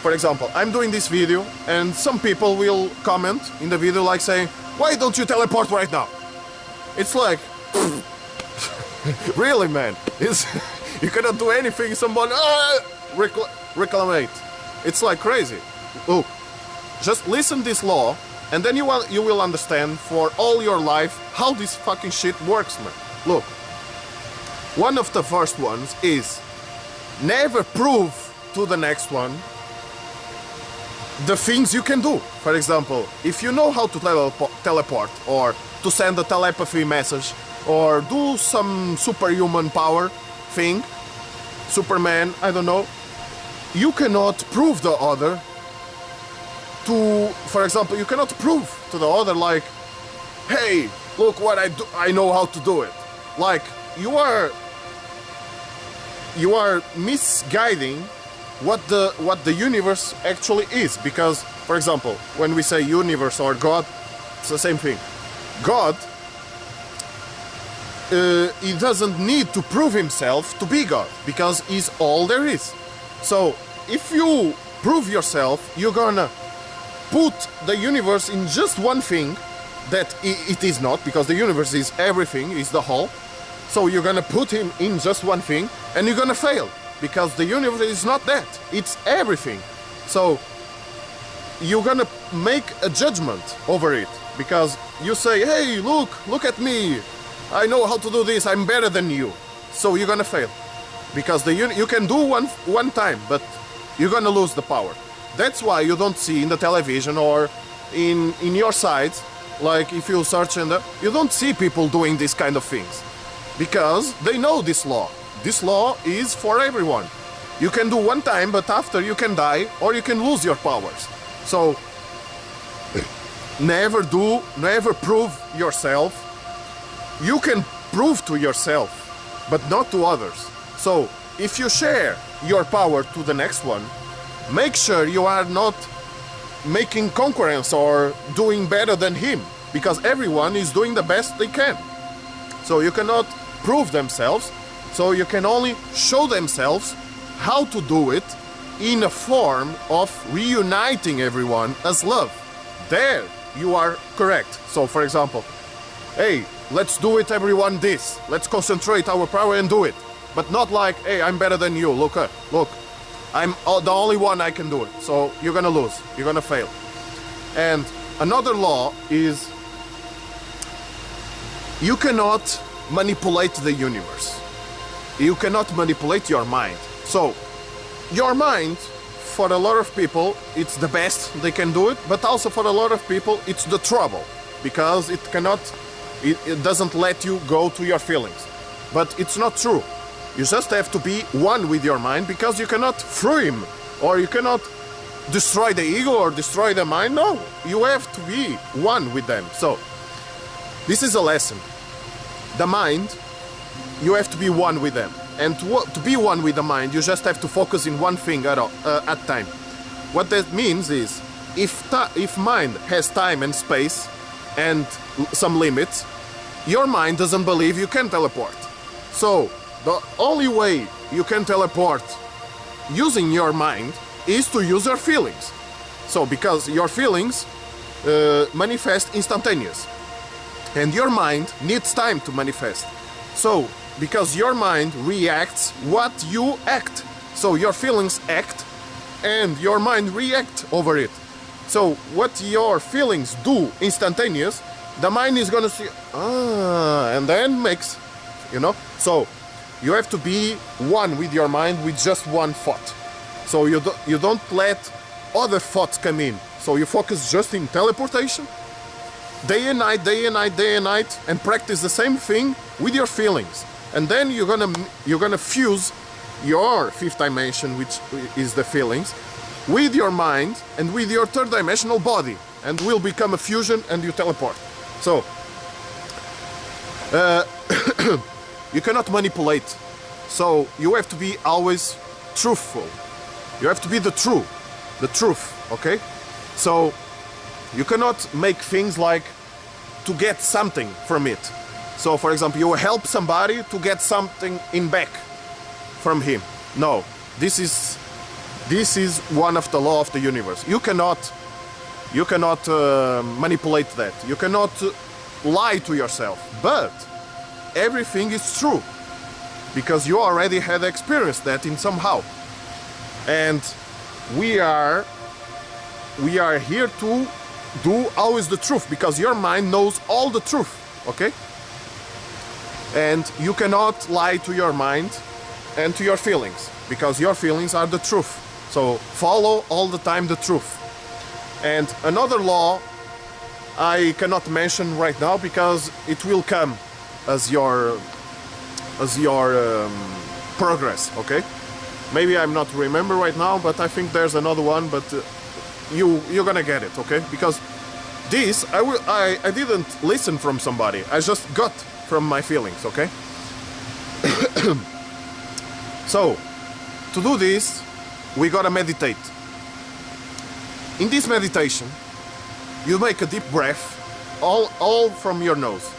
for example, I'm doing this video and some people will comment in the video like saying, why don't you teleport right now? It's like, really man, it's, you cannot do anything, someone uh, recl reclamate. It's like crazy. Look, just listen this law and then you, will, you will understand for all your life how this fucking shit works, man. Look, one of the first ones is never prove to the next one the things you can do. For example, if you know how to telepo teleport or to send a telepathy message or do some superhuman power thing, Superman, I don't know, you cannot prove the other to, for example, you cannot prove to the other like, hey, look what I do, I know how to do it. Like, you are, you are misguiding what the what the universe actually is. Because for example when we say universe or god it's the same thing. God uh, he doesn't need to prove himself to be god because he's all there is. So if you prove yourself you're gonna put the universe in just one thing that it is not because the universe is everything is the whole. So you're gonna put him in just one thing and you're gonna fail because the universe is not that. It's everything. So you're gonna make a judgment over it because you say hey look look at me i know how to do this i'm better than you so you're gonna fail because the you can do one one time but you're gonna lose the power that's why you don't see in the television or in in your sites like if you search in the you don't see people doing these kind of things because they know this law this law is for everyone. You can do one time, but after you can die or you can lose your powers. So, never do, never prove yourself. You can prove to yourself, but not to others. So, if you share your power to the next one, make sure you are not making concurrence or doing better than him because everyone is doing the best they can. So you cannot prove themselves, so you can only show themselves how to do it in a form of reuniting everyone as love. There you are correct. So, for example, hey, let's do it, everyone, this. Let's concentrate our power and do it. But not like, hey, I'm better than you. Look, uh, look, I'm the only one I can do it. So you're gonna lose. You're gonna fail. And another law is you cannot manipulate the universe. You cannot manipulate your mind. So your mind, for a lot of people, it's the best they can do it, but also for a lot of people, it's the trouble because it cannot, it, it doesn't let you go to your feelings. But it's not true. You just have to be one with your mind because you cannot free him or you cannot destroy the ego or destroy the mind. No, you have to be one with them. So, this is a lesson. The mind, you have to be one with them. And to, to be one with the mind, you just have to focus in one thing at, uh, at time. What that means is, if, if mind has time and space and some limits, your mind doesn't believe you can teleport. So, the only way you can teleport using your mind is to use your feelings. So, because your feelings uh, manifest instantaneous, and your mind needs time to manifest. So, because your mind reacts what you act. So your feelings act and your mind react over it. So what your feelings do instantaneous, the mind is gonna see ah and then mix you know. So you have to be one with your mind with just one thought. So you do, you don't let other thoughts come in. So you focus just in teleportation, day and night, day and night, day and night, and practice the same thing with your feelings and then you're gonna you're gonna fuse your fifth dimension which is the feelings with your mind and with your third dimensional body and will become a fusion and you teleport so uh, you cannot manipulate so you have to be always truthful you have to be the true the truth okay so you cannot make things like to get something from it so, for example, you help somebody to get something in back from him. No, this is this is one of the law of the universe. You cannot you cannot uh, manipulate that. You cannot lie to yourself. But everything is true because you already had experienced that in somehow. And we are we are here to do always the truth because your mind knows all the truth. Okay? and you cannot lie to your mind and to your feelings because your feelings are the truth so follow all the time the truth and another law I cannot mention right now because it will come as your as your um, progress okay maybe I'm not remember right now but I think there's another one but uh, you you're gonna get it okay because this I will I, I didn't listen from somebody I just got from my feelings, okay? so, to do this, we gotta meditate. In this meditation, you make a deep breath, all, all from your nose.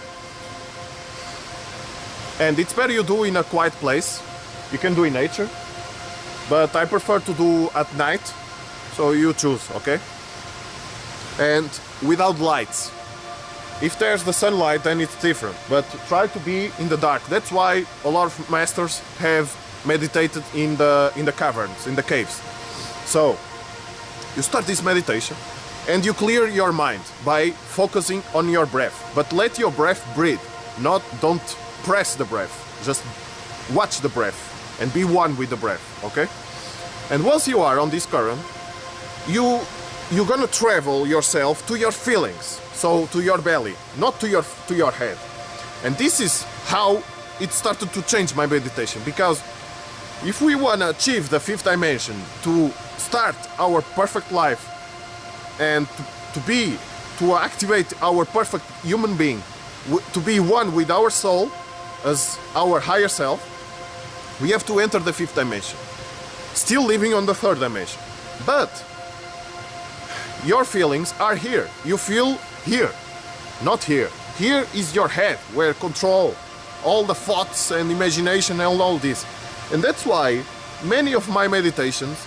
And it's better you do in a quiet place. You can do in nature, but I prefer to do at night, so you choose, okay? And without lights. If there's the sunlight, then it's different. But try to be in the dark. That's why a lot of masters have meditated in the in the caverns, in the caves. So you start this meditation and you clear your mind by focusing on your breath. But let your breath breathe. Not don't press the breath. Just watch the breath and be one with the breath, okay? And once you are on this current, you you're gonna travel yourself to your feelings so to your belly, not to your to your head. And this is how it started to change my meditation because if we want to achieve the fifth dimension to start our perfect life and to, to be to activate our perfect human being to be one with our soul as our higher self we have to enter the fifth dimension still living on the third dimension But your feelings are here. You feel here, not here. Here is your head where control all the thoughts and imagination and all this. And that's why many of my meditations,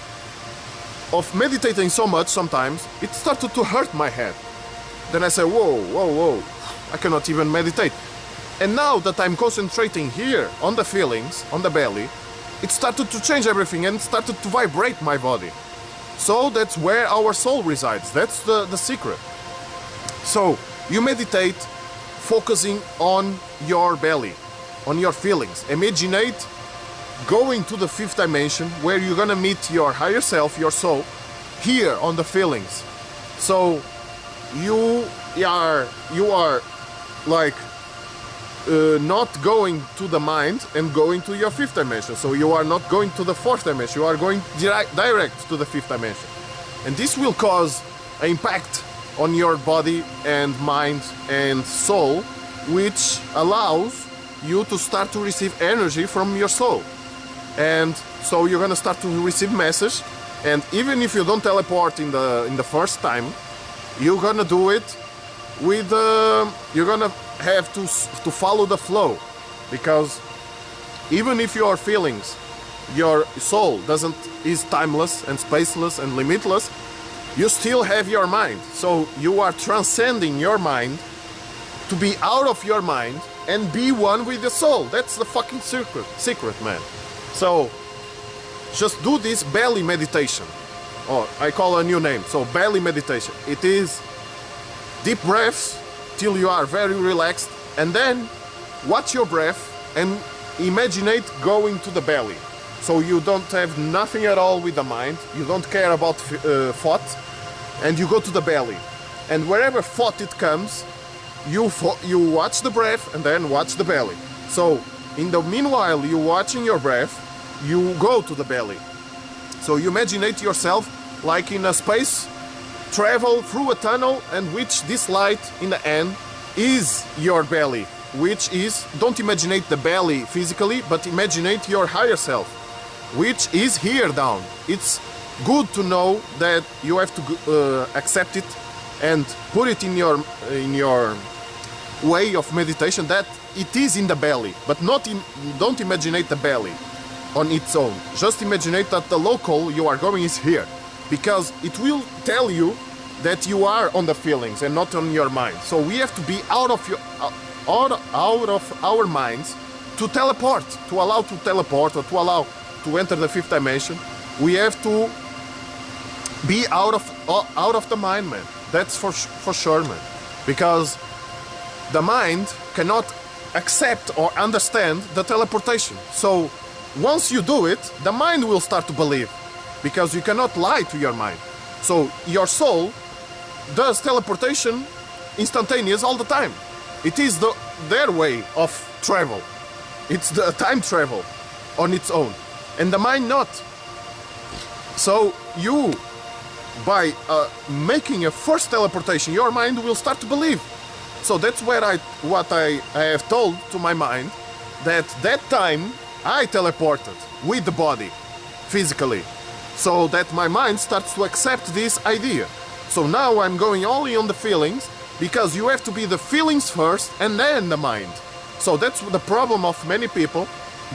of meditating so much sometimes, it started to hurt my head. Then I say, whoa, whoa, whoa, I cannot even meditate. And now that I'm concentrating here on the feelings, on the belly, it started to change everything and started to vibrate my body. So that's where our soul resides. That's the, the secret. So you meditate focusing on your belly, on your feelings. Imaginate going to the fifth dimension where you're gonna meet your higher self, your soul, here on the feelings. So you are you are like uh, not going to the mind and going to your fifth dimension. So you are not going to the fourth dimension. You are going direct, direct to the fifth dimension, and this will cause an impact on your body and mind and soul, which allows you to start to receive energy from your soul. And so you're gonna start to receive message, and even if you don't teleport in the in the first time, you're gonna do it with uh, you're gonna have to to follow the flow. Because even if your feelings your soul doesn't is timeless and spaceless and limitless you still have your mind. So you are transcending your mind to be out of your mind and be one with the soul. That's the fucking secret secret man so just do this belly meditation. Or i call a new name. So belly meditation. It is deep breaths till you are very relaxed and then watch your breath and imaginate going to the belly. So you don't have nothing at all with the mind. You don't care about uh, thought and you go to the belly. And wherever thought it comes you you watch the breath and then watch the belly. So in the meanwhile you're watching your breath you go to the belly. So you imaginate yourself like in a space travel through a tunnel and which this light in the end is your belly which is don't imaginate the belly physically but imaginate your higher self which is here down. It's good to know that you have to uh, accept it and put it in your in your way of meditation that it is in the belly but not in don't imaginate the belly on its own just imagine that the local you are going is here because it will tell you that you are on the feelings and not on your mind. So we have to be out of your uh, out, out of our minds to teleport, to allow to teleport or to allow to enter the fifth dimension. We have to be out of uh, out of the mind, man. That's for for sure, man. Because the mind cannot accept or understand the teleportation. So once you do it, the mind will start to believe because you cannot lie to your mind. So your soul does teleportation instantaneous all the time. It is the their way of travel. It's the time travel on its own, and the mind not. So you, by uh, making a first teleportation, your mind will start to believe. So that's where I what I, I have told to my mind that that time I teleported with the body physically so that my mind starts to accept this idea so now I'm going only on the feelings because you have to be the feelings first and then the mind. So that's the problem of many people.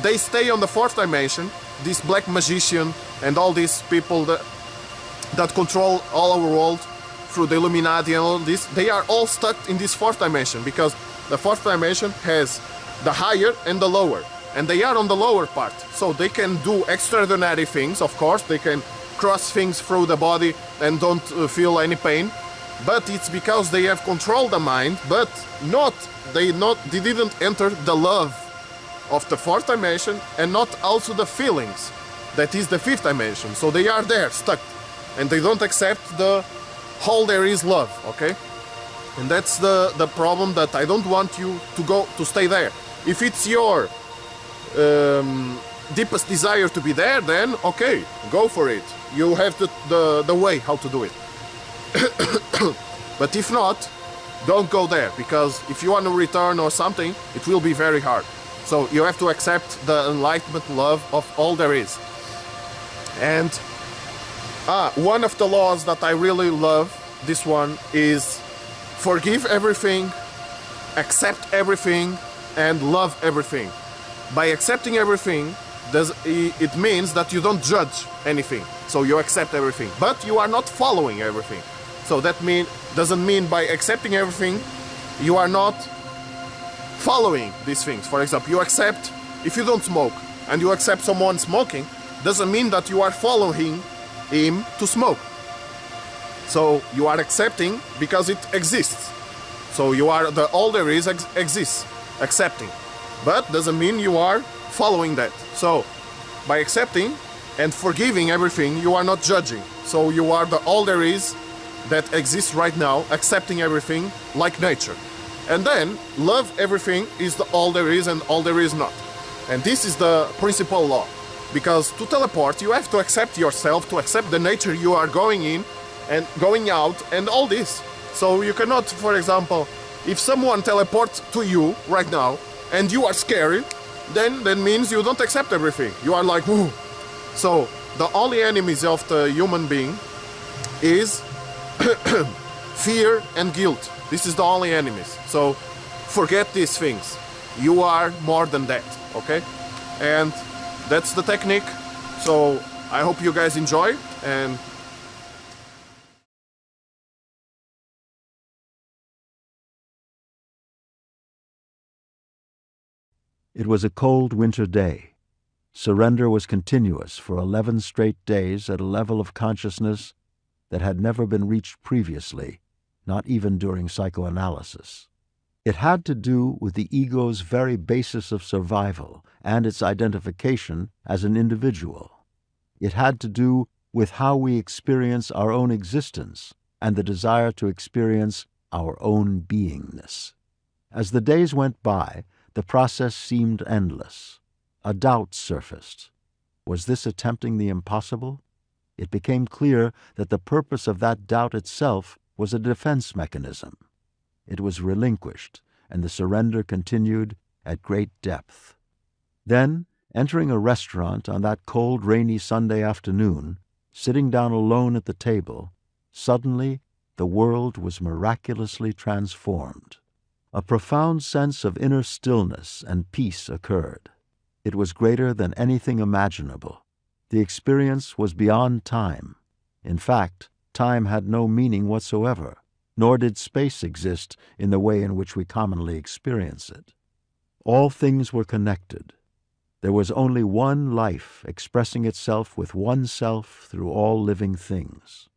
They stay on the fourth dimension, this black magician and all these people that that control all our world through the Illuminati and all this, they are all stuck in this fourth dimension because the fourth dimension has the higher and the lower. And they are on the lower part. So they can do extraordinary things, of course. They can cross things through the body and don't uh, feel any pain. But it's because they have controlled the mind but not they not they didn't enter the love of the fourth dimension and not also the feelings. That is the fifth dimension. So they are there stuck. And they don't accept the whole there is love okay? And that's the the problem that i don't want you to go to stay there. If it's your um, deepest desire to be there, then okay, go for it. You have the, the, the way how to do it. but if not, don't go there because if you want to return or something, it will be very hard. So you have to accept the enlightenment love of all there is. And Ah, one of the laws that I really love, this one, is forgive everything, accept everything, and love everything. By accepting everything, it means that you don't judge anything. So you accept everything, but you are not following everything. So that mean doesn't mean by accepting everything, you are not following these things. For example, you accept if you don't smoke and you accept someone smoking, doesn't mean that you are following him to smoke. So you are accepting because it exists. So you are the all there is ex exists, accepting, but doesn't mean you are following that. So by accepting and forgiving everything, you are not judging. So you are the all there is that exists right now, accepting everything like nature. And then love everything is the all there is and all there is not. And this is the principal law. Because to teleport, you have to accept yourself, to accept the nature you are going in and going out and all this. So you cannot, for example, if someone teleports to you right now and you are scary, then that means you don't accept everything. You are like, Whoa. So the only enemies of the human being is fear and guilt. This is the only enemies. So forget these things. You are more than that, okay? And that's the technique. So I hope you guys enjoy and It was a cold winter day. Surrender was continuous for 11 straight days at a level of consciousness that had never been reached previously, not even during psychoanalysis. It had to do with the ego's very basis of survival and its identification as an individual. It had to do with how we experience our own existence and the desire to experience our own beingness. As the days went by, the process seemed endless. A doubt surfaced. Was this attempting the impossible? It became clear that the purpose of that doubt itself was a defense mechanism. It was relinquished, and the surrender continued at great depth. Then, entering a restaurant on that cold, rainy Sunday afternoon, sitting down alone at the table, suddenly the world was miraculously transformed. A profound sense of inner stillness and peace occurred. It was greater than anything imaginable. The experience was beyond time. In fact, time had no meaning whatsoever, nor did space exist in the way in which we commonly experience it. All things were connected. There was only one life expressing itself with one self through all living things.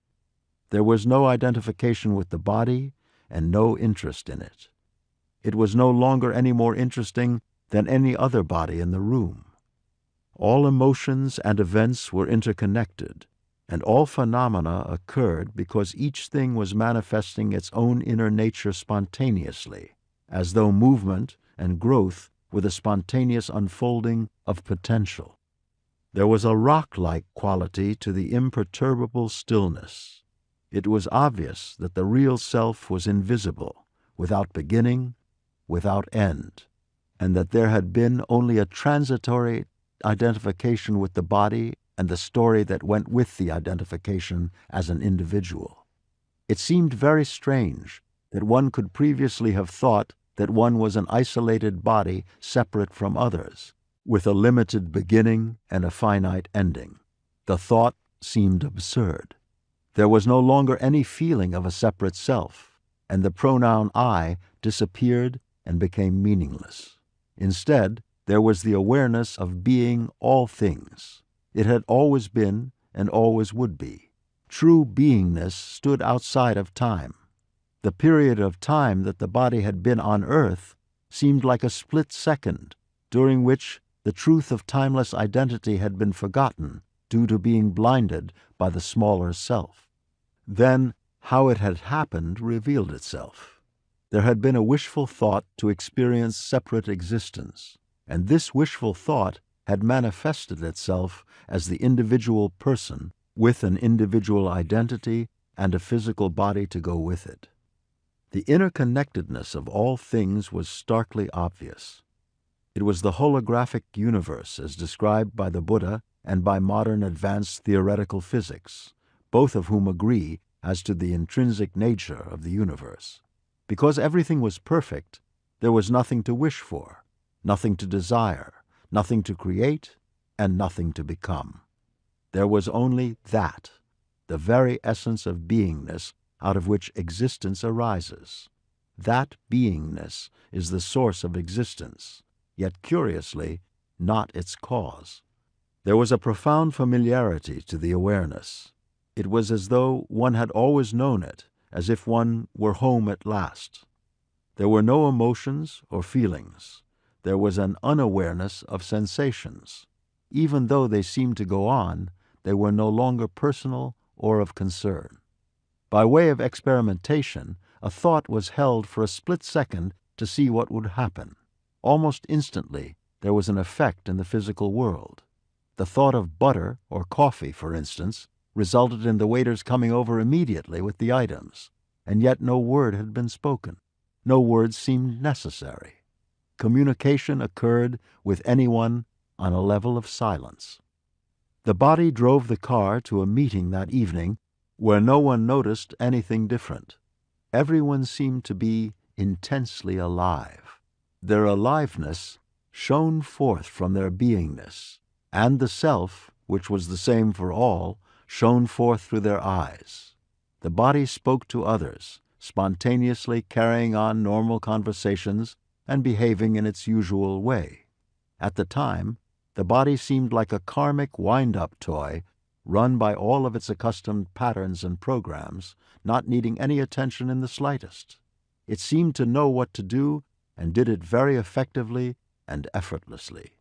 There was no identification with the body and no interest in it it was no longer any more interesting than any other body in the room. All emotions and events were interconnected, and all phenomena occurred because each thing was manifesting its own inner nature spontaneously, as though movement and growth were the spontaneous unfolding of potential. There was a rock-like quality to the imperturbable stillness. It was obvious that the real self was invisible, without beginning without end, and that there had been only a transitory identification with the body and the story that went with the identification as an individual. It seemed very strange that one could previously have thought that one was an isolated body separate from others, with a limited beginning and a finite ending. The thought seemed absurd. There was no longer any feeling of a separate self, and the pronoun I disappeared and became meaningless. Instead, there was the awareness of being all things. It had always been and always would be. True beingness stood outside of time. The period of time that the body had been on earth seemed like a split second, during which the truth of timeless identity had been forgotten due to being blinded by the smaller self. Then how it had happened revealed itself. There had been a wishful thought to experience separate existence, and this wishful thought had manifested itself as the individual person with an individual identity and a physical body to go with it. The interconnectedness of all things was starkly obvious. It was the holographic universe as described by the Buddha and by modern advanced theoretical physics, both of whom agree as to the intrinsic nature of the universe. Because everything was perfect, there was nothing to wish for, nothing to desire, nothing to create, and nothing to become. There was only that, the very essence of beingness out of which existence arises. That beingness is the source of existence, yet curiously, not its cause. There was a profound familiarity to the awareness. It was as though one had always known it, as if one were home at last. There were no emotions or feelings. There was an unawareness of sensations. Even though they seemed to go on, they were no longer personal or of concern. By way of experimentation, a thought was held for a split second to see what would happen. Almost instantly, there was an effect in the physical world. The thought of butter or coffee, for instance, resulted in the waiters coming over immediately with the items, and yet no word had been spoken. No words seemed necessary. Communication occurred with anyone on a level of silence. The body drove the car to a meeting that evening where no one noticed anything different. Everyone seemed to be intensely alive. Their aliveness shone forth from their beingness, and the self, which was the same for all, shone forth through their eyes. The body spoke to others, spontaneously carrying on normal conversations and behaving in its usual way. At the time, the body seemed like a karmic wind-up toy run by all of its accustomed patterns and programs, not needing any attention in the slightest. It seemed to know what to do and did it very effectively and effortlessly.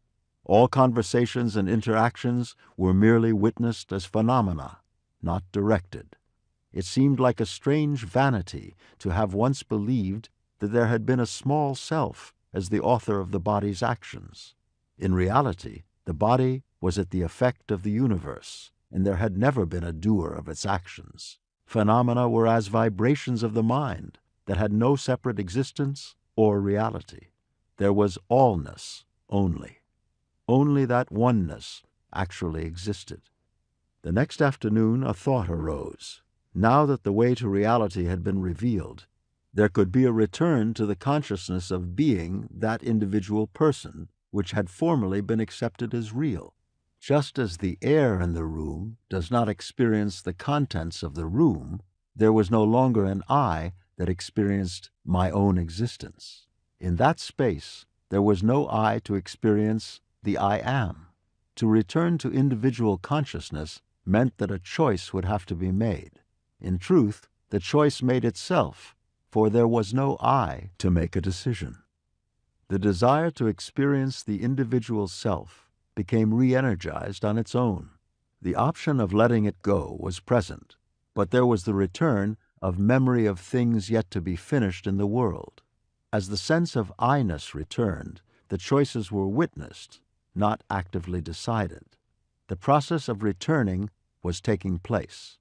All conversations and interactions were merely witnessed as phenomena, not directed. It seemed like a strange vanity to have once believed that there had been a small self as the author of the body's actions. In reality, the body was at the effect of the universe, and there had never been a doer of its actions. Phenomena were as vibrations of the mind that had no separate existence or reality. There was allness only. Only that oneness actually existed. The next afternoon a thought arose. Now that the way to reality had been revealed, there could be a return to the consciousness of being that individual person which had formerly been accepted as real. Just as the air in the room does not experience the contents of the room, there was no longer an I that experienced my own existence. In that space, there was no I to experience the I am. To return to individual consciousness meant that a choice would have to be made. In truth, the choice made itself, for there was no I to make a decision. The desire to experience the individual self became re-energized on its own. The option of letting it go was present, but there was the return of memory of things yet to be finished in the world. As the sense of I-ness returned, the choices were witnessed, not actively decided. The process of returning was taking place.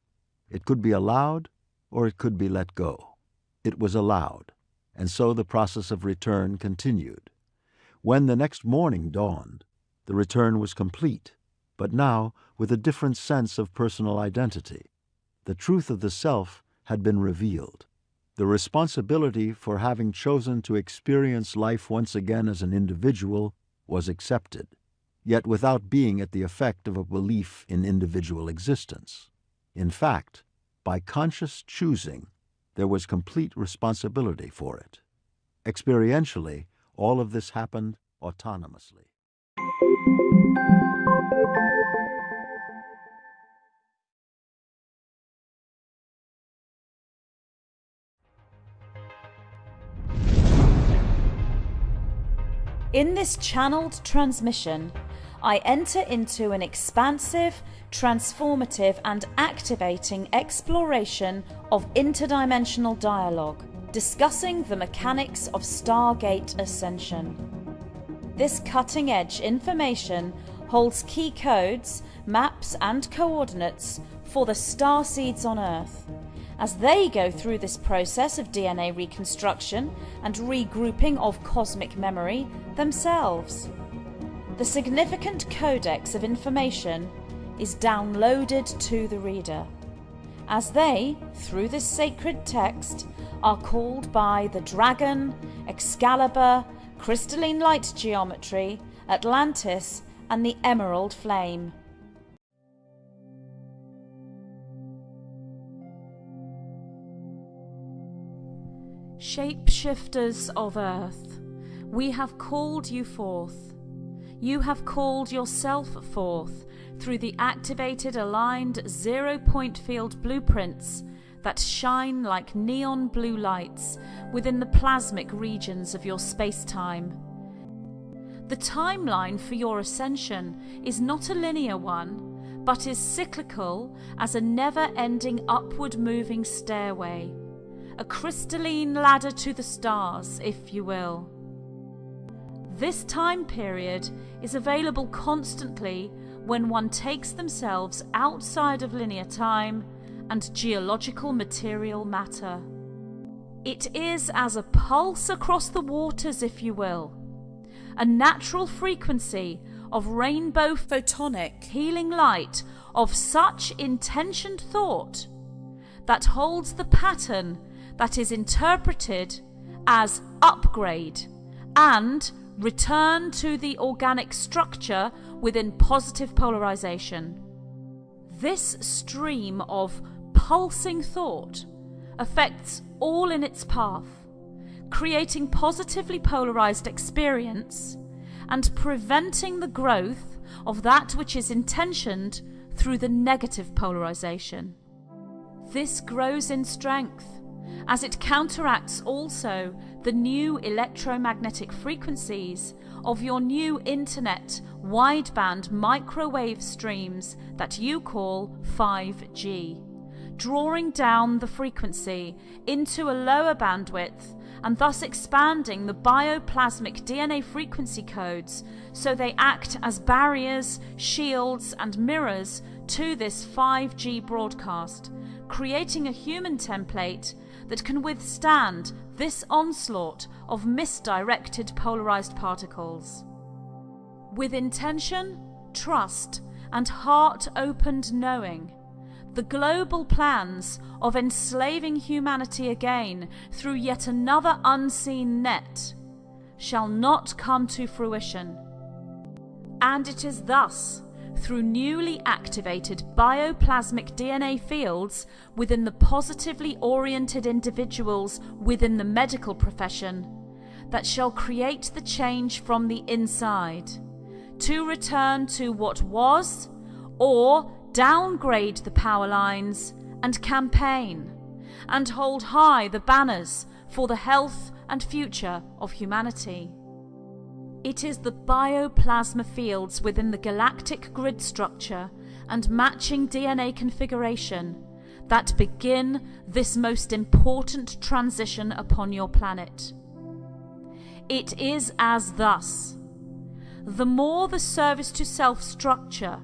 It could be allowed or it could be let go. It was allowed, and so the process of return continued. When the next morning dawned, the return was complete, but now with a different sense of personal identity. The truth of the self had been revealed. The responsibility for having chosen to experience life once again as an individual was accepted, yet without being at the effect of a belief in individual existence. In fact, by conscious choosing, there was complete responsibility for it. Experientially, all of this happened autonomously. In this channeled transmission, I enter into an expansive, transformative, and activating exploration of interdimensional dialogue, discussing the mechanics of Stargate Ascension. This cutting edge information holds key codes, maps, and coordinates for the star seeds on Earth as they go through this process of DNA reconstruction and regrouping of cosmic memory themselves. The significant codex of information is downloaded to the reader. as they, through this sacred text, are called by the dragon, Excalibur, crystalline light geometry, Atlantis, and the emerald flame. Shapeshifters of earth, we have called you forth. You have called yourself forth through the activated aligned zero point field blueprints that shine like neon blue lights within the plasmic regions of your space-time. The timeline for your ascension is not a linear one, but is cyclical as a never-ending upward moving stairway, a crystalline ladder to the stars, if you will. This time period is available constantly when one takes themselves outside of linear time and geological material matter. It is as a pulse across the waters, if you will, a natural frequency of rainbow photonic healing light of such intentioned thought that holds the pattern that is interpreted as upgrade and return to the organic structure within positive polarization. This stream of pulsing thought affects all in its path, creating positively polarized experience and preventing the growth of that which is intentioned through the negative polarization. This grows in strength as it counteracts also the new electromagnetic frequencies of your new internet wideband microwave streams that you call 5G drawing down the frequency into a lower bandwidth and thus expanding the bioplasmic DNA frequency codes so they act as barriers, shields, and mirrors to this 5G broadcast, creating a human template that can withstand this onslaught of misdirected polarized particles. With intention, trust, and heart opened knowing, the global plans of enslaving humanity again through yet another unseen net shall not come to fruition. And it is thus, through newly activated bioplasmic DNA fields within the positively oriented individuals within the medical profession, that shall create the change from the inside, to return to what was, or downgrade the power lines and campaign, and hold high the banners for the health and future of humanity. It is the bioplasma fields within the galactic grid structure and matching DNA configuration that begin this most important transition upon your planet. It is as thus. The more the service to self structure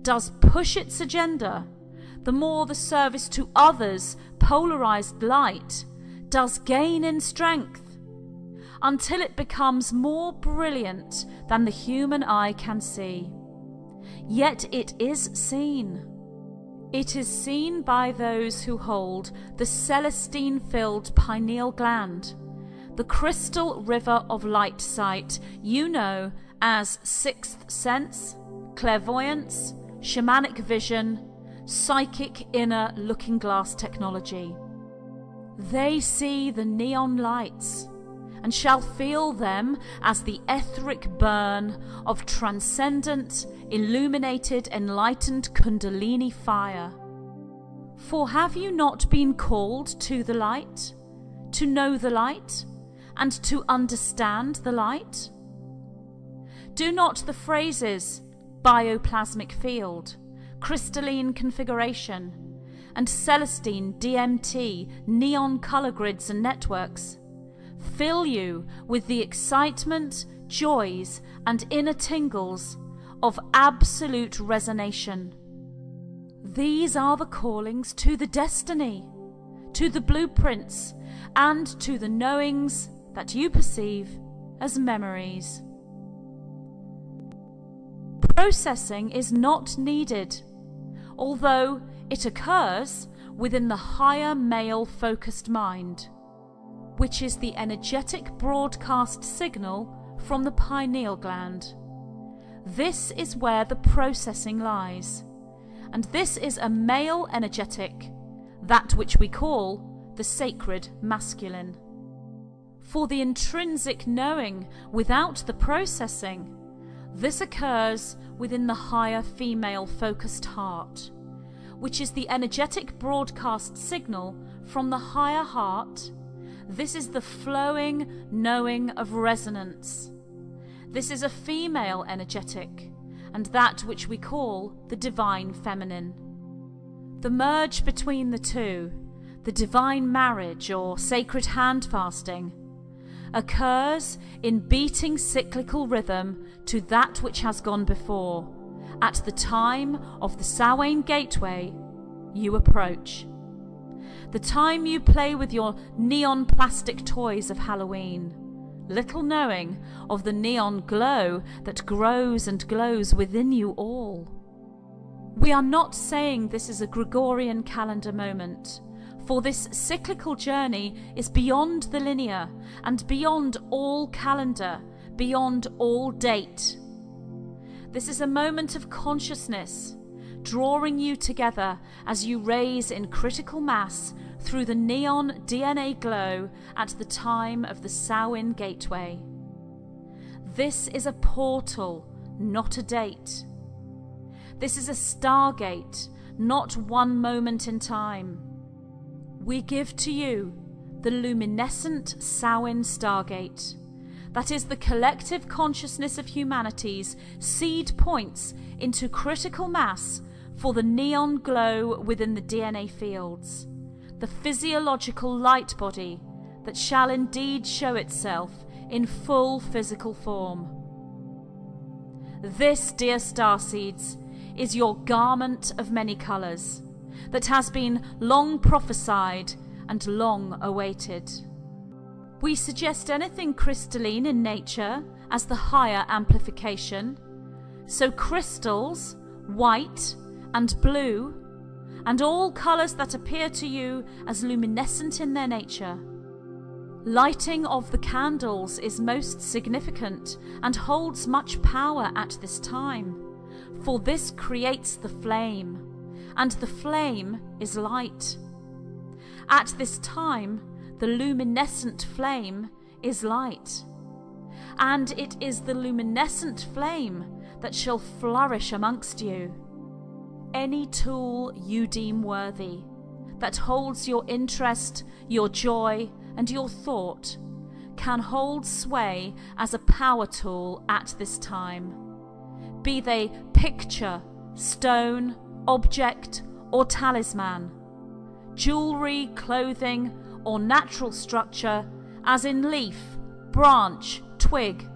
does push its agenda, the more the service to others, polarized light, does gain in strength, until it becomes more brilliant than the human eye can see. Yet it is seen. It is seen by those who hold the celestine filled pineal gland, the crystal river of light sight you know as sixth sense, clairvoyance, shamanic vision, psychic inner looking glass technology. They see the neon lights and shall feel them as the etheric burn of transcendent, illuminated, enlightened Kundalini fire. For have you not been called to the light, to know the light, and to understand the light? Do not the phrases bioplasmic field, crystalline configuration, and celestine DMT neon color grids and networks fill you with the excitement, joys, and inner tingles of absolute resonation. These are the callings to the destiny, to the blueprints, and to the knowings that you perceive as memories. Processing is not needed, although it occurs within the higher male focused mind, which is the energetic broadcast signal from the pineal gland. This is where the processing lies, and this is a male energetic, that which we call the sacred masculine. For the intrinsic knowing without the processing, this occurs within the higher female focused heart, which is the energetic broadcast signal from the higher heart. This is the flowing knowing of resonance. This is a female energetic, and that which we call the divine feminine. The merge between the two, the divine marriage or sacred hand fasting, occurs in beating cyclical rhythm to that which has gone before. At the time of the Samhain gateway, you approach. The time you play with your neon plastic toys of Halloween, little knowing of the neon glow that grows and glows within you all. We are not saying this is a Gregorian calendar moment for this cyclical journey is beyond the linear and beyond all calendar, beyond all date. This is a moment of consciousness, drawing you together as you raise in critical mass through the neon DNA glow at the time of the Samhain Gateway. This is a portal, not a date. This is a stargate, not one moment in time we give to you the luminescent Samhain Stargate. That is the collective consciousness of humanity's seed points into critical mass for the neon glow within the DNA fields, the physiological light body that shall indeed show itself in full physical form. This, dear starseeds, is your garment of many colours that has been long prophesied and long awaited. We suggest anything crystalline in nature as the higher amplification, so crystals, white and blue, and all colours that appear to you as luminescent in their nature. Lighting of the candles is most significant and holds much power at this time, for this creates the flame and the flame is light. At this time, the luminescent flame is light. And it is the luminescent flame that shall flourish amongst you. Any tool you deem worthy, that holds your interest, your joy, and your thought, can hold sway as a power tool at this time. Be they picture, stone, object, or talisman, jewelry, clothing, or natural structure, as in leaf, branch, twig,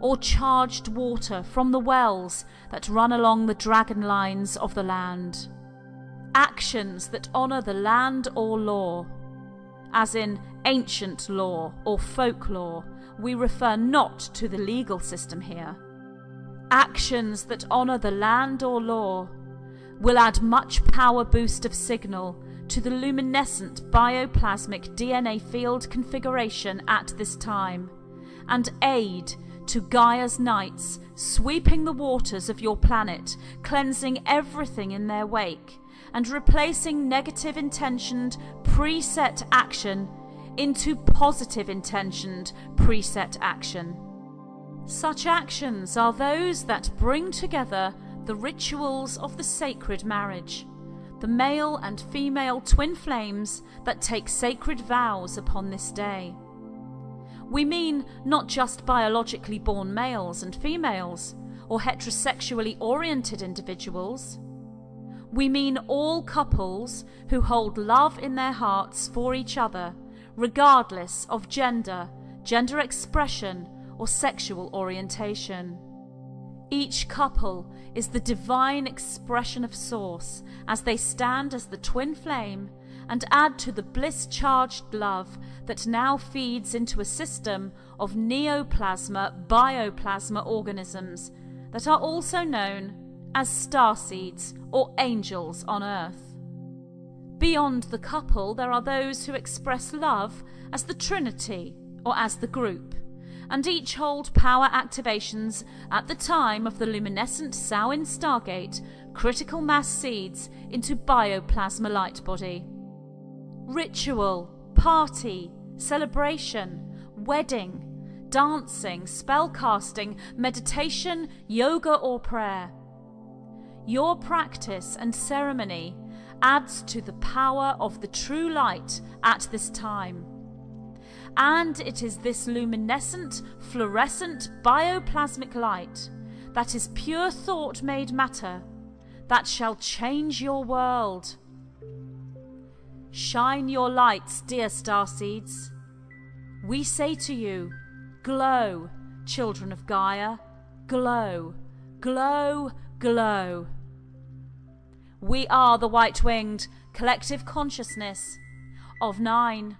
or charged water from the wells that run along the dragon lines of the land. Actions that honour the land or law, as in ancient law or folklore, we refer not to the legal system here. Actions that honour the land or law will add much power boost of signal to the luminescent bioplasmic DNA field configuration at this time, and aid to Gaia's Knights sweeping the waters of your planet, cleansing everything in their wake, and replacing negative intentioned preset action into positive intentioned preset action. Such actions are those that bring together the rituals of the sacred marriage, the male and female twin flames that take sacred vows upon this day. We mean not just biologically born males and females, or heterosexually oriented individuals. We mean all couples who hold love in their hearts for each other, regardless of gender, gender expression, or sexual orientation. Each couple is the divine expression of Source as they stand as the twin flame and add to the bliss charged love that now feeds into a system of neoplasma bioplasma organisms that are also known as star seeds or angels on earth. Beyond the couple, there are those who express love as the Trinity or as the group, and each hold power activations at the time of the luminescent Samhain stargate critical mass seeds into bioplasma light body. Ritual, party, celebration, wedding, dancing, spellcasting, meditation, yoga, or prayer. Your practice and ceremony adds to the power of the true light at this time. And it is this luminescent, fluorescent, bioplasmic light that is pure thought made matter that shall change your world. Shine your lights, dear star seeds. We say to you, glow, children of Gaia, glow, glow, glow. We are the white winged collective consciousness of nine.